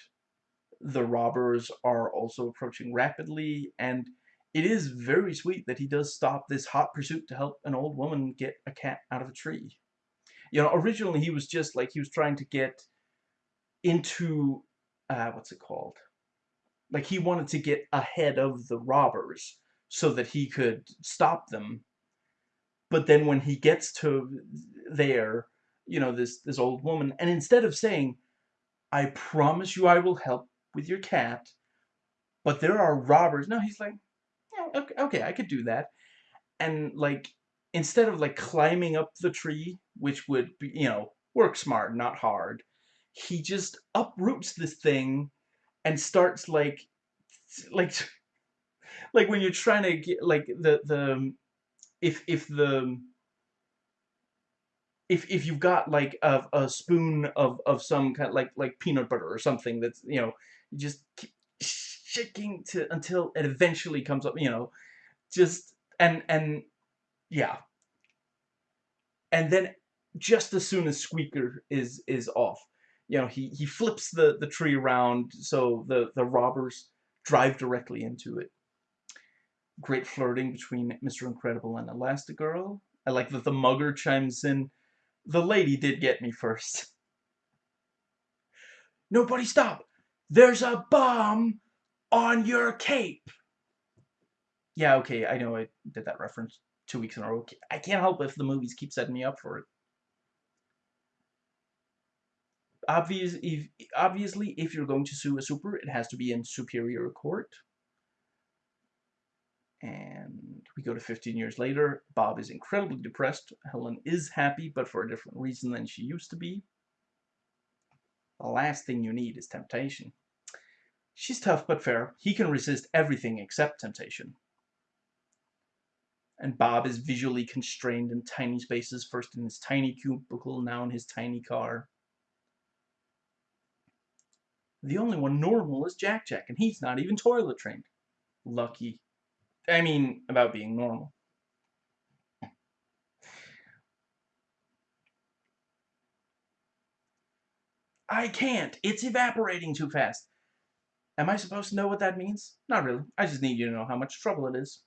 the robbers are also approaching rapidly and it is very sweet that he does stop this hot pursuit to help an old woman get a cat out of a tree. You know, originally he was just like, he was trying to get into, uh, what's it called? Like he wanted to get ahead of the robbers so that he could stop them. But then when he gets to there, you know, this, this old woman, and instead of saying, I promise you I will help with your cat, but there are robbers, no, he's like, yeah, okay, okay, I could do that. And like, instead of like climbing up the tree, which would be, you know, work smart, not hard, he just uproots this thing and starts like, like, like when you're trying to get like the the um, if if the um, if if you've got like a, a spoon of of some kind like like peanut butter or something that's you know you just keep shaking to until it eventually comes up you know just and and yeah. And then just as soon as Squeaker is is off, you know, he he flips the the tree around so the the robbers drive directly into it. Great flirting between Mr. Incredible and Elastigirl. I like that the mugger chimes in. The lady did get me first. Nobody stop! There's a bomb on your cape! Yeah, okay, I know I did that reference two weeks in a row. I can't help if the movies keep setting me up for it. Obvious, if, obviously, if you're going to sue a super, it has to be in superior court. And we go to 15 years later. Bob is incredibly depressed. Helen is happy, but for a different reason than she used to be. The last thing you need is temptation. She's tough but fair. He can resist everything except temptation. And Bob is visually constrained in tiny spaces, first in his tiny cubicle, now in his tiny car. The only one normal is Jack Jack, and he's not even toilet trained. Lucky. I mean, about being normal. I can't. It's evaporating too fast. Am I supposed to know what that means? Not really. I just need you to know how much trouble it is.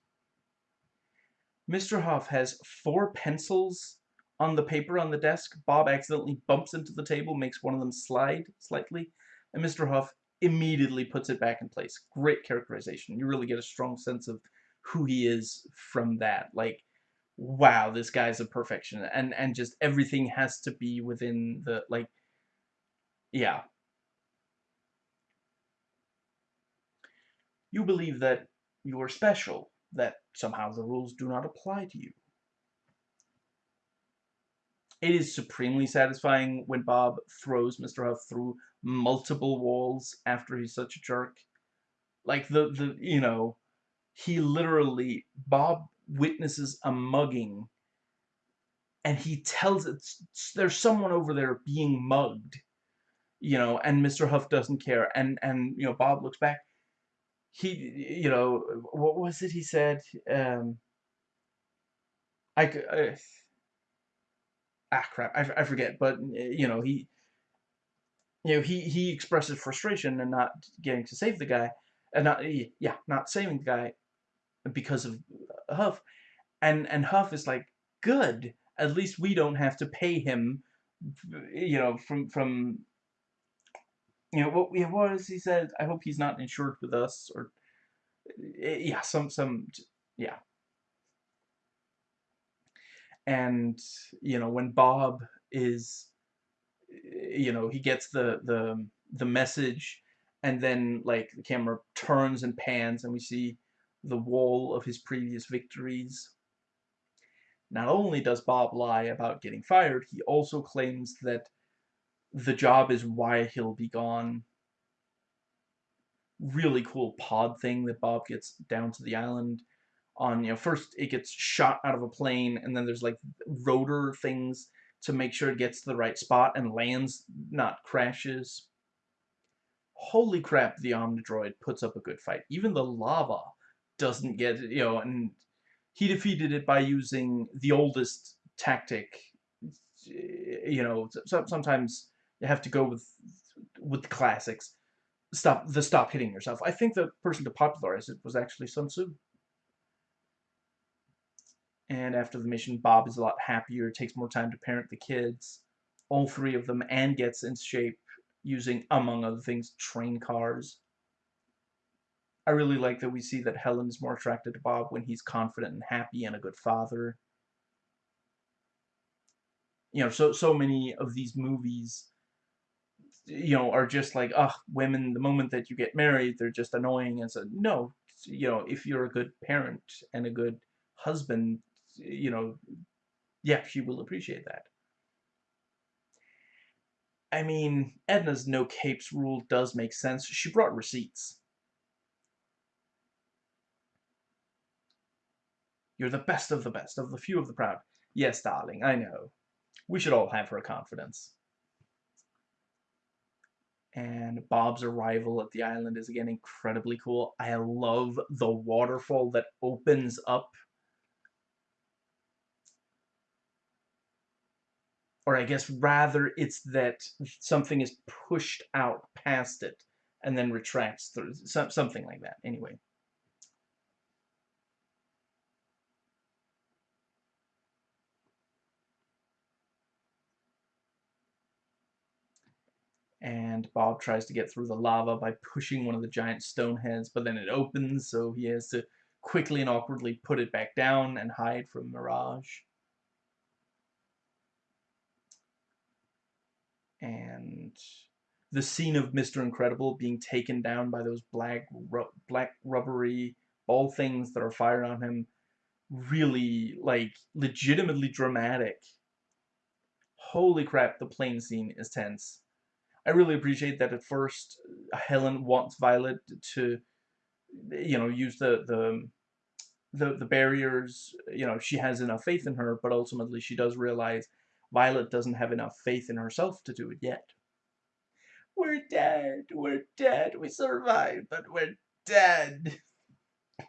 Mr. Huph has four pencils on the paper on the desk. Bob accidentally bumps into the table, makes one of them slide slightly, and Mr. Huph immediately puts it back in place. Great characterization. You really get a strong sense of who he is from that. Like, wow, this guy's a perfection. And, and just everything has to be within the, like, yeah. You believe that you are special, that somehow the rules do not apply to you. It is supremely satisfying when Bob throws Mr. Huph through multiple walls after he's such a jerk. Like the, the you know, he literally, Bob witnesses a mugging and he tells it, there's someone over there being mugged, you know, and Mr. Huph doesn't care. And, and, you know, Bob looks back. He, you know, what was it he said? Um, I, uh, ah, crap, I, I forget, but, you know, he, you know, he, he expresses frustration and not getting to save the guy, and not, yeah, not saving the guy because of uh, Huph, and, and Huph is like, good, at least we don't have to pay him, you know, from, from, you know, what, what was he said, I hope he's not insured with us, or, eh, yeah, some, some, yeah. And, you know, when Bob is you know, he gets the, the, the message and then like the camera turns and pans and we see the wall of his previous victories. Not only does Bob lie about getting fired, he also claims that the job is why he'll be gone. Really cool pod thing that Bob gets down to the island on, you know, first it gets shot out of a plane and then there's like rotor things to make sure it gets to the right spot and lands, not crashes. Holy crap, the Omnidroid puts up a good fight. Even the lava doesn't get, you know, and he defeated it by using the oldest tactic. You know, sometimes you have to go with with the classics. Stop the stop hitting yourself. I think the person to popularize it was actually Sun Tzu. And after the mission, Bob is a lot happier, takes more time to parent the kids, all three of them, and gets in shape using, among other things, train cars. I really like that we see that Helen is more attracted to Bob when he's confident and happy and a good father. You know, so so many of these movies, you know, are just like, ugh, women, the moment that you get married, they're just annoying. And so, no, you know, if you're a good parent and a good husband, you know, yeah, she will appreciate that. I mean, Edna's no capes rule does make sense. She brought receipts. You're the best of the best, of the few of the proud. Yes, darling, I know. We should all have her confidence. And Bob's arrival at the island is again incredibly cool. I love the waterfall that opens up or I guess rather it's that something is pushed out past it and then retracts through something like that anyway. And Bob tries to get through the lava by pushing one of the giant stone heads but then it opens so he has to quickly and awkwardly put it back down and hide from Mirage and the scene of Mr. Incredible being taken down by those black ru black rubbery ball things that are fired on him really like legitimately dramatic holy crap the plane scene is tense I really appreciate that at first uh, Helen wants Violet to, you know, use the the the the barriers. You know, she has enough faith in her, but ultimately she does realize Violet doesn't have enough faith in herself to do it yet. We're dead. We're dead. We survived, but we're dead.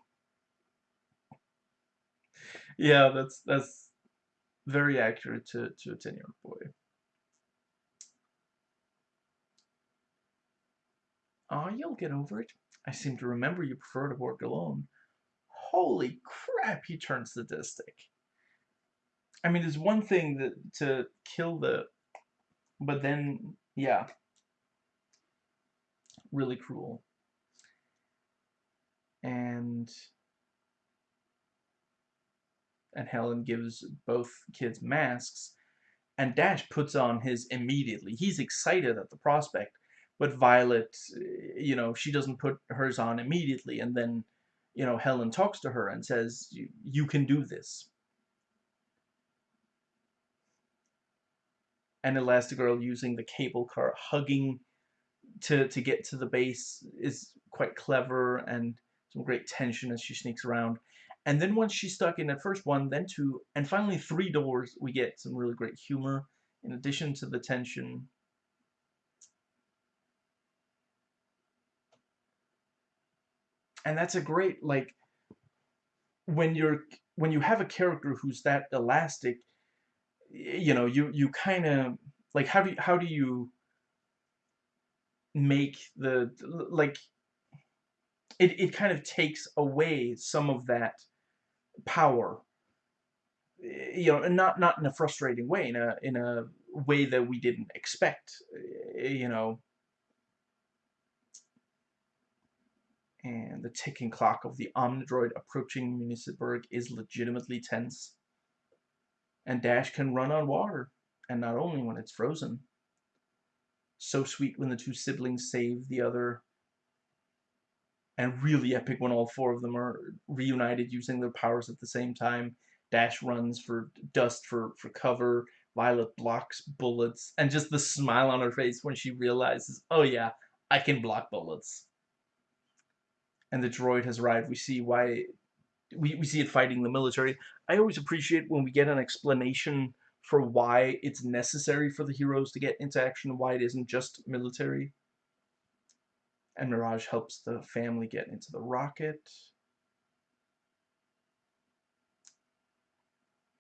yeah, that's that's very accurate to to a ten year old boy. Ah, oh, you'll get over it. I seem to remember you prefer to work alone. Holy crap, he turns sadistic. I mean, there's one thing that to kill the, but then, yeah, really cruel. And and Helen gives both kids masks, and Dash puts on his immediately. He's excited at the prospect, but Violet, you know, she doesn't put hers on immediately, and then, you know, Helen talks to her and says, "You can do this." And Elastigirl using the cable car, hugging to to get to the base is quite clever and some great tension as she sneaks around. And then once she's stuck in at first one, then two, and finally three doors, we get some really great humor in addition to the tension. And that's a great like when you're when you have a character who's that elastic, you know, you you kind of like how do you, how do you make the like it, it kind of takes away some of that power you know not not in a frustrating way in a in a way that we didn't expect you know. And the ticking clock of the Omnidroid approaching Municiberg is legitimately tense and Dash can run on water and not only when it's frozen so sweet when the two siblings save the other and really epic when all four of them are reunited using their powers at the same time. Dash runs for dust for, for cover. Violet blocks bullets. And just the smile on her face when she realizes, oh yeah, I can block bullets. And the droid has arrived. We see why we, we see it fighting the military. I always appreciate when we get an explanation for why it's necessary for the heroes to get into action, and why it isn't just military and Mirage helps the family get into the rocket.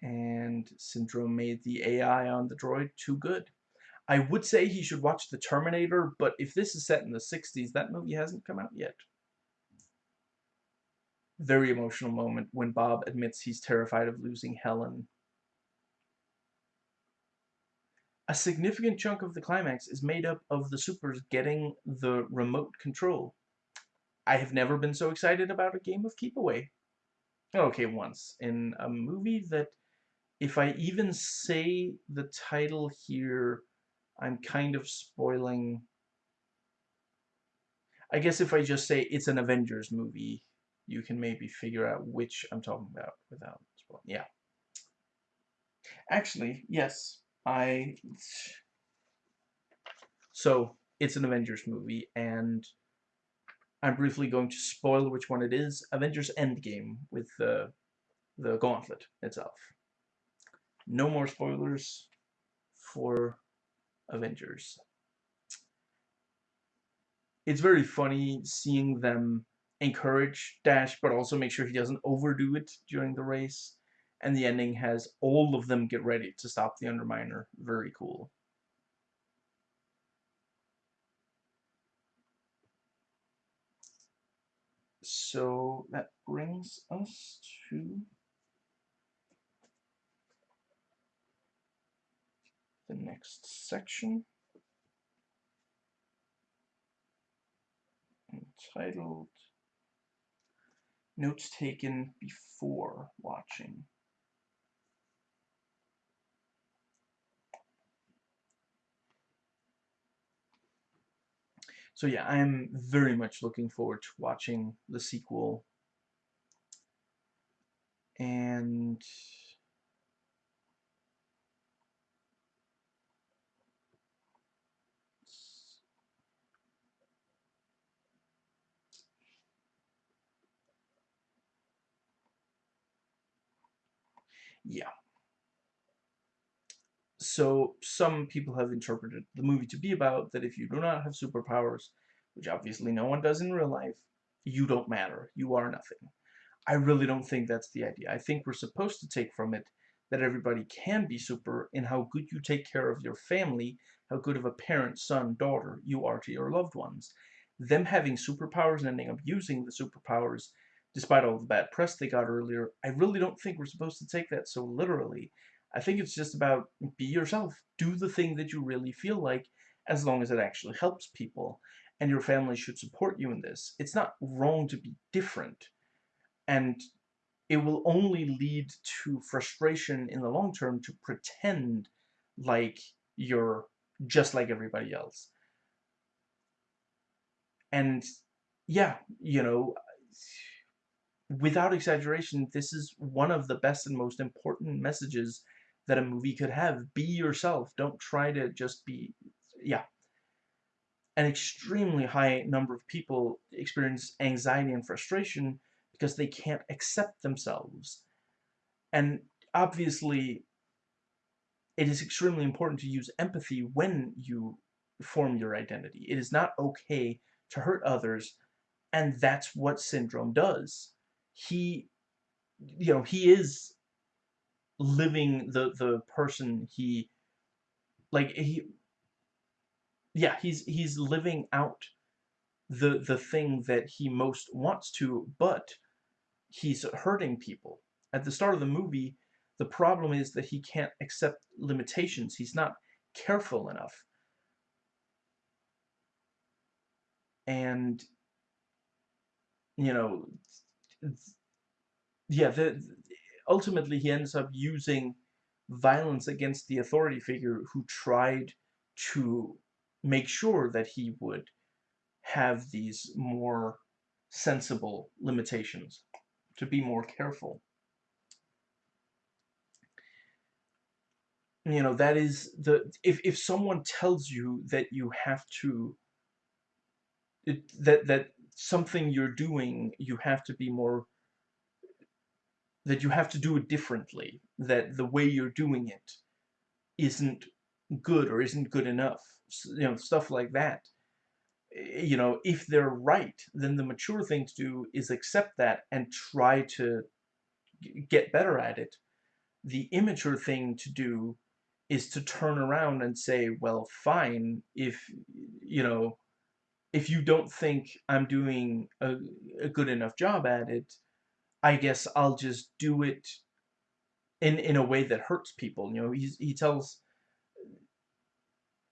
And Syndrome made the AI on the droid too good. I would say he should watch The Terminator, but if this is set in the 60s, that movie hasn't come out yet. Very emotional moment when Bob admits he's terrified of losing Helen a significant chunk of the climax is made up of the supers getting the remote control. I have never been so excited about a game of Keep Away. Okay, once. In a movie that, if I even say the title here, I'm kind of spoiling... I guess if I just say it's an Avengers movie, you can maybe figure out which I'm talking about without spoiling. Yeah. Actually, yes, I so it's an Avengers movie, and I'm briefly going to spoil which one it is. Avengers Endgame with the the gauntlet itself. No more spoilers for Avengers. It's very funny seeing them encourage Dash, but also make sure he doesn't overdo it during the race and the ending has all of them get ready to stop the Underminer. Very cool. So that brings us to the next section entitled Notes Taken Before Watching. So yeah, I'm very much looking forward to watching the sequel. And Yeah. So, some people have interpreted the movie to be about that if you do not have superpowers, which obviously no one does in real life, you don't matter. You are nothing. I really don't think that's the idea. I think we're supposed to take from it that everybody can be super in how good you take care of your family, how good of a parent, son, daughter you are to your loved ones. Them having superpowers and ending up using the superpowers, despite all the bad press they got earlier, I really don't think we're supposed to take that so literally. I think it's just about be yourself. Do the thing that you really feel like, as long as it actually helps people. And your family should support you in this. It's not wrong to be different. And it will only lead to frustration in the long term to pretend like you're just like everybody else. And yeah, you know, without exaggeration, this is one of the best and most important messages that a movie could have. Be yourself. Don't try to just be, yeah. An extremely high number of people experience anxiety and frustration because they can't accept themselves. And obviously, it is extremely important to use empathy when you form your identity. It is not okay to hurt others, and that's what Syndrome does. He, you know, he is living the the person he, like he, yeah, he's he's living out the the thing that he most wants to, but he's hurting people. At the start of the movie, the problem is that he can't accept limitations. He's not careful enough. And, you know, yeah, the, ultimately he ends up using violence against the authority figure who tried to make sure that he would have these more sensible limitations to be more careful. You know, that is the, if, if someone tells you that you have to, it, that, that something you're doing, you have to be more, that you have to do it differently, that the way you're doing it isn't good or isn't good enough, you know, stuff like that eh, you know, if they're right, then the mature thing to do is accept that and try to get better at it. The immature thing to do is to turn around and say, well, fine, if, you know, if you don't think I'm doing a, a good enough job at it, I guess I'll just do it in, in a way that hurts people. You know, he's, he tells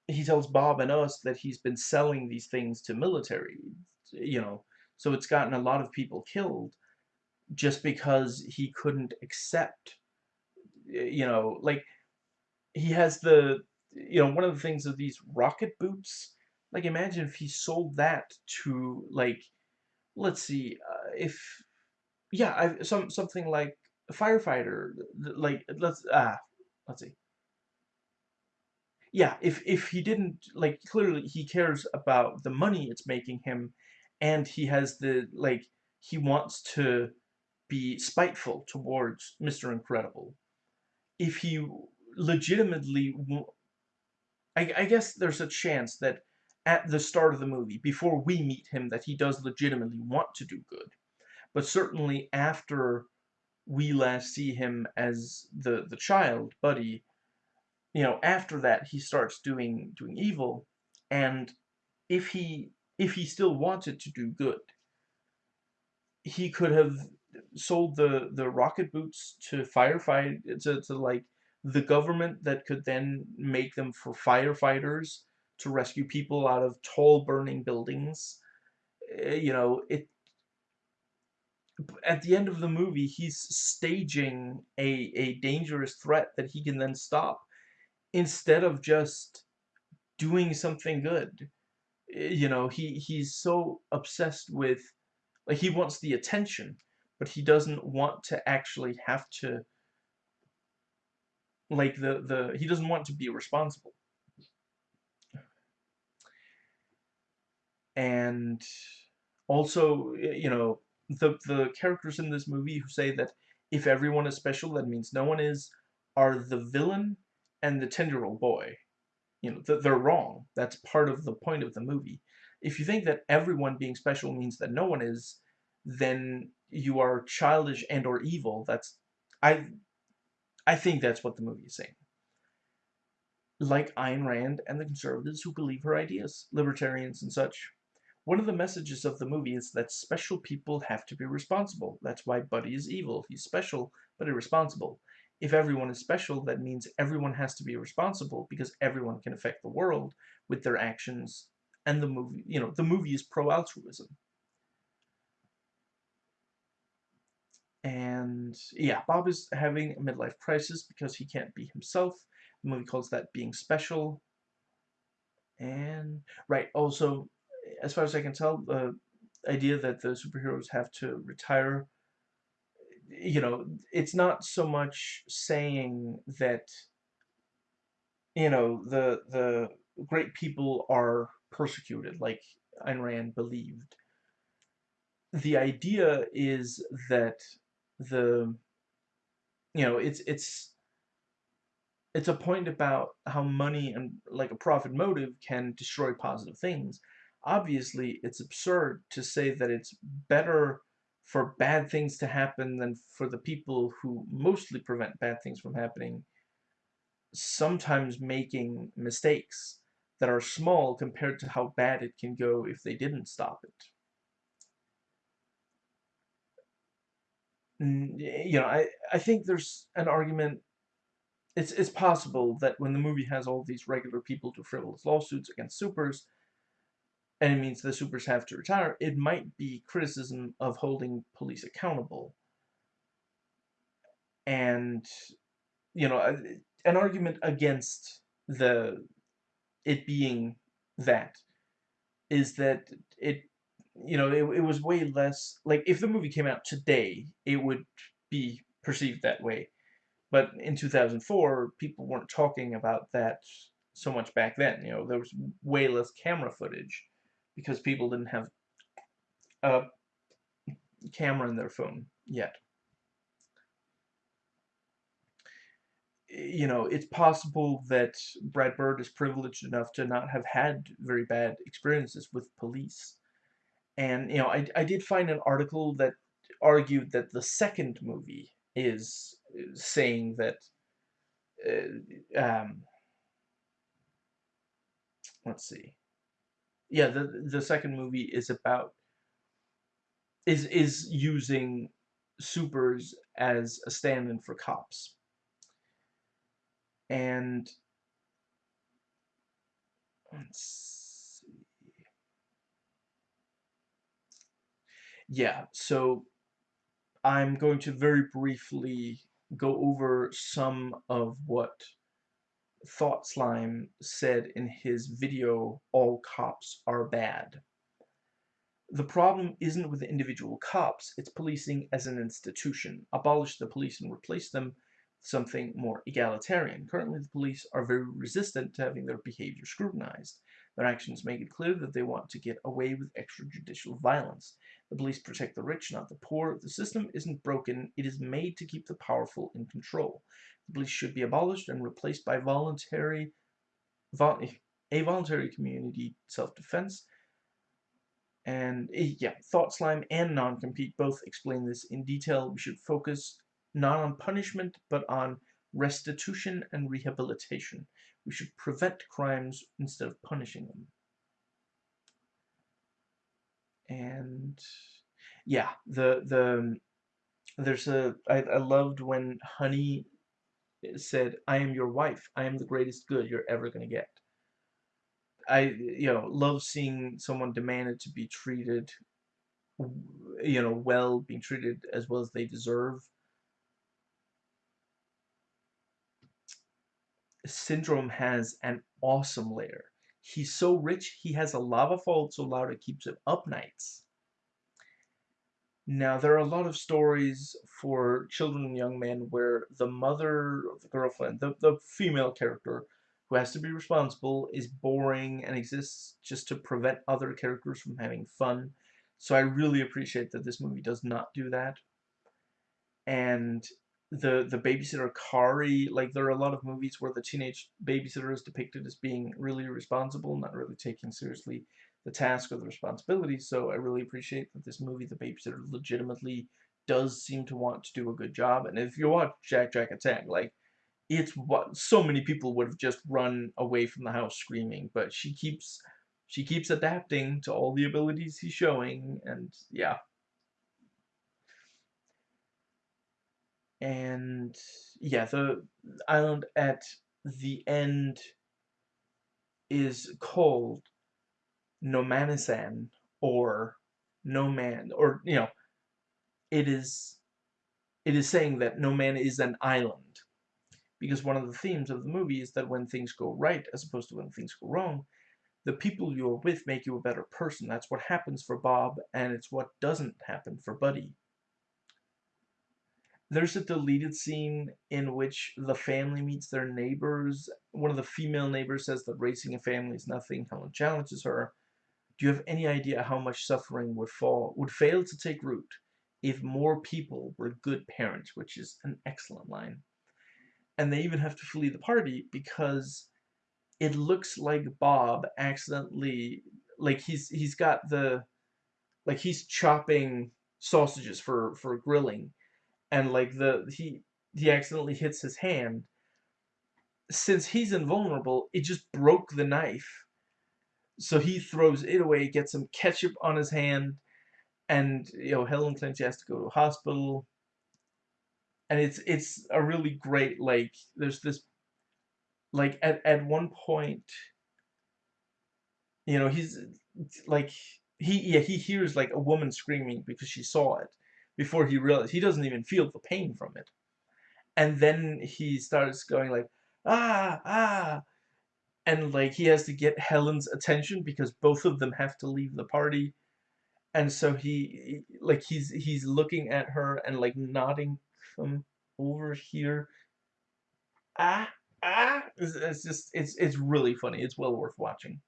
he tells Bob and us that he's been selling these things to military, you know, so it's gotten a lot of people killed just because he couldn't accept, you know, like, he has the, you know, one of the things of these rocket boots, like, imagine if he sold that to, like, let's see, uh, if, yeah, I, some, something like a firefighter, like, let's, ah, let's see, yeah, if if he didn't like clearly he cares about the money it's making him, and he has the like he wants to be spiteful towards Mr. Incredible. If he legitimately, I, I guess there's a chance that at the start of the movie, before we meet him, that he does legitimately want to do good. But certainly after we last see him as the the child, Buddy, you know, after that he starts doing doing evil, and if he if he still wanted to do good, he could have sold the the rocket boots to firefight to, to like the government that could then make them for firefighters to rescue people out of tall burning buildings. Uh, you know, it at the end of the movie, he's staging a, a dangerous threat that he can then stop instead of just doing something good. Eh, you know, he he's so obsessed with like he wants the attention, but he doesn't want to actually have to like the the he doesn't want to be responsible. And also, you know, the the characters in this movie who say that if everyone is special, that means no one is, are the villain and the 10-year-old boy. You know, that they're wrong. That's part of the point of the movie. If you think that everyone being special means that no one is, then you are childish and or evil. That's I I think that's what the movie is saying. Like Ayn Rand and the conservatives who believe her ideas, libertarians and such. One of the messages of the movie is that special people have to be responsible. That's why Buddy is evil. He's special, but irresponsible. If everyone is special, that means everyone has to be responsible because everyone can affect the world with their actions. And the movie, you know, the movie is pro-altruism. And yeah, Bob is having a midlife crisis because he can't be himself. The movie calls that being special. And, right, also, as far as I can tell, the idea that the superheroes have to retire, you know, it's not so much saying that, you know, the, the great people are persecuted, like Ayn Rand believed. The idea is that the, you know, it's, it's, it's a point about how money and like a profit motive can destroy positive things obviously it's absurd to say that it's better for bad things to happen than for the people who mostly prevent bad things from happening sometimes making mistakes that are small compared to how bad it can go if they didn't stop it. You know, I, I think there's an argument it's, it's possible that when the movie has all these regular people to frivolous lawsuits against supers, and it means the supers have to retire, it might be criticism of holding police accountable. And, you know, an argument against the it being that is that it, you know, it, it was way less, like, if the movie came out today, it would be perceived that way. But in 2004, people weren't talking about that so much back then. You know, there was way less camera footage because people didn't have a camera in their phone yet. You know, it's possible that Brad Bird is privileged enough to not have had very bad experiences with police. And, you know, I, I did find an article that argued that the second movie is saying that uh, um, let's see yeah, the the second movie is about is is using supers as a stand-in for cops. And let's see. Yeah, so I'm going to very briefly go over some of what Thought Slime said in his video, All Cops Are Bad. The problem isn't with the individual cops, it's policing as an institution. Abolish the police and replace them with something more egalitarian. Currently, the police are very resistant to having their behavior scrutinized. Their actions make it clear that they want to get away with extrajudicial violence. The police protect the rich, not the poor. The system isn't broken, it is made to keep the powerful in control The police should be abolished and replaced by voluntary, vol a voluntary community self-defense. And eh, yeah, Thought Slime and Non-Compete both explain this in detail. We should focus not on punishment, but on restitution and rehabilitation. We should prevent crimes instead of punishing them. And yeah, the the there's a I, I loved when Honey eh, said, I am your wife. I am the greatest good you're ever going to get. I, you know, love seeing someone demanded to be treated, you know, well, being treated as well as they deserve. Syndrome has an awesome lair. He's so rich, he has a lava fall so loud it keeps him up nights. Now, there are a lot of stories for children and young men where the mother, the girlfriend, the, the female character who has to be responsible is boring and exists just to prevent other characters from having fun. So I really appreciate that this movie does not do that. and the the babysitter Kari, like there are a lot of movies where the teenage babysitter is depicted as being really irresponsible, not really taking seriously the task or the responsibility. So I really appreciate that this movie, The Babysitter, legitimately does seem to want to do a good job. And if you watch Jack Jack Attack, like it's what so many people would have just run away from the house screaming, but she keeps she keeps adapting to all the abilities he's showing, and yeah. And yeah, the island at the end is called Nomanisan or No Man, or you know, it is it is saying that no man is an island because one of the themes of the movie is that when things go right as opposed to when things go wrong the people you're with make you a better person. That's what happens for Bob and it's what doesn't happen for Buddy there's a deleted scene in which the family meets their neighbors. One of the female neighbors says that raising a family is nothing. Helen challenges her. Do you have any idea how much suffering would fall would fail to take root if more people were good parents, which is an excellent line. And they even have to flee the party because it looks like Bob accidentally like he's he's got the like he's chopping sausages for for grilling and like the he he accidentally hits his hand. Since he's invulnerable it just broke the knife. So he throws it away gets some ketchup on his hand and you know Helen she has to go to a hospital. And it's it's a really great like there's this like at at one point you know he's like he yeah he hears like a woman screaming because she saw it before he realized he doesn't even feel the pain from it. And then he starts going like ah ah. And like he has to get Helen's attention because both of them have to leave the party. And so he like he's he's looking at her and like nodding from over here. Ah ah. It's, it's just it's it's really funny. It's well worth watching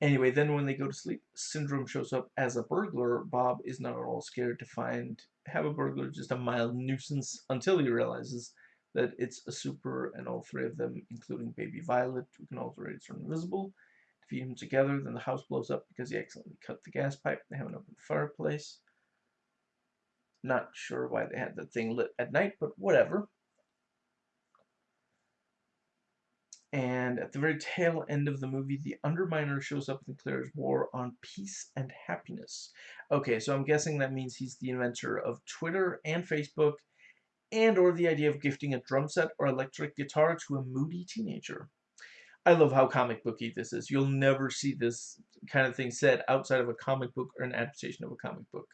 anyway then when they go to sleep syndrome shows up as a burglar bob is not at all scared to find have a burglar just a mild nuisance until he realizes that it's a super and all three of them including baby violet who can alter it turn invisible feed them together, then the house blows up because he accidentally cut the gas pipe. They have an open fireplace. Not sure why they had the thing lit at night, but whatever. And at the very tail end of the movie, the Underminer shows up and declares war on peace and happiness. Okay, so I'm guessing that means he's the inventor of Twitter and Facebook, and or the idea of gifting a drum set or electric guitar to a moody teenager. I love how comic booky this is. You'll never see this kind of thing said outside of a comic book or an adaptation of a comic book.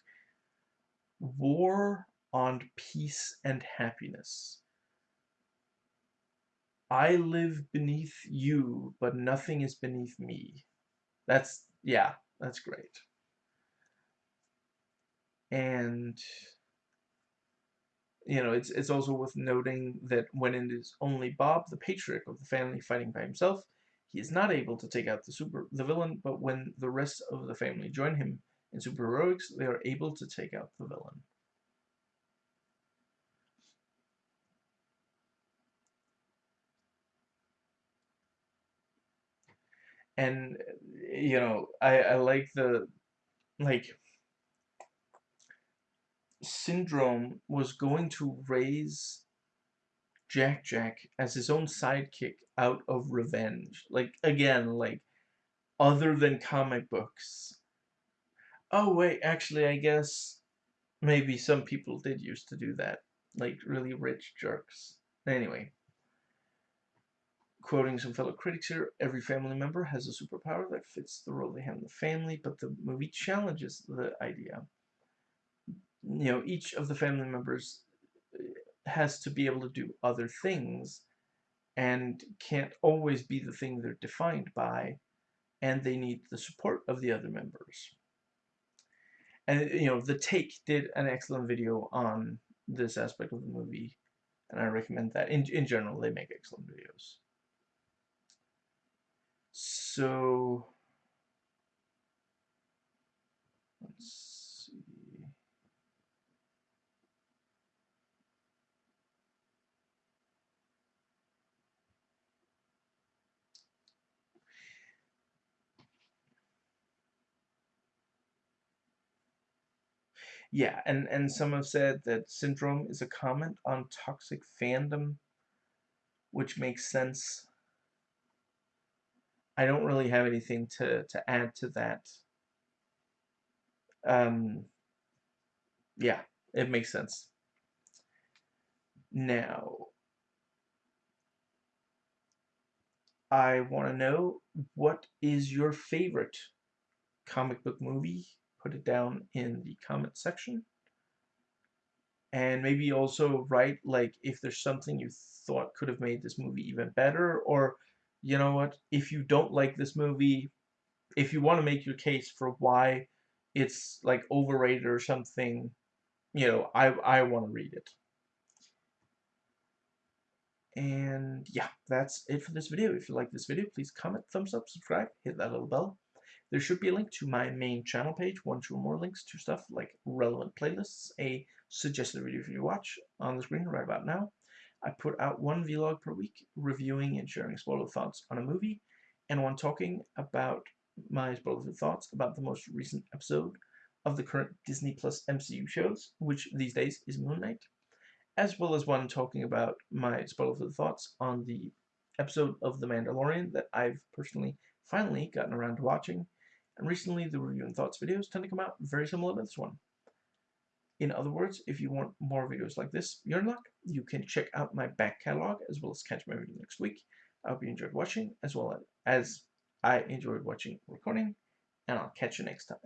War on peace and happiness. I live beneath you, but nothing is beneath me. That's, yeah, that's great. And you know, it's it's also worth noting that when it is only Bob, the patriarch of the family, fighting by himself, he is not able to take out the super the villain, but when the rest of the family join him in superheroics, they are able to take out the villain. And you know, I I like the like Syndrome was going to raise Jack Jack as his own sidekick out of revenge. Like, again, like, other than comic books. Oh, wait, actually, I guess maybe some people did used to do that. Like, really rich jerks. Anyway. Quoting some fellow critics here, every family member has a superpower that fits the role they have in the family, but the movie challenges the idea you know, each of the family members uh, has to be able to do other things and can't always be the thing they're defined by, and they need the support of the other members. And, you know, The Take did an excellent video on this aspect of the movie, and I recommend that. In, in general, they make excellent videos. So let's see. Yeah, and, and some have said that syndrome is a comment on toxic fandom, which makes sense. I don't really have anything to, to add to that. Um, yeah, it makes sense. Now, I want to know what is your favorite comic book movie? Put it down in the comment section. And maybe also write like if there's something you thought could have made this movie even better or you know what, if you don't like this movie, if you want to make your case for why it's like overrated or something, you know, I I want to read it. And yeah, that's it for this video. If you like this video, please comment, thumbs up, subscribe, hit that little bell. There should be a link to my main channel page, one, two, or more links to stuff like relevant playlists, a suggested video for you to watch on the screen right about now. I put out one vlog per week reviewing and sharing spoiler thoughts on a movie, and one talking about my spoiler thoughts about the most recent episode of the current Disney Plus MCU shows, which these days is Moon Knight as well as one talking about my spoiler thoughts on the episode of The Mandalorian that I've personally finally gotten around to watching. And recently, the review and thoughts videos tend to come out very similar to this one. In other words, if you want more videos like this, you're in luck. You can check out my back catalog as well as catch my video next week. I hope you enjoyed watching as well as I enjoyed watching recording, and I'll catch you next time.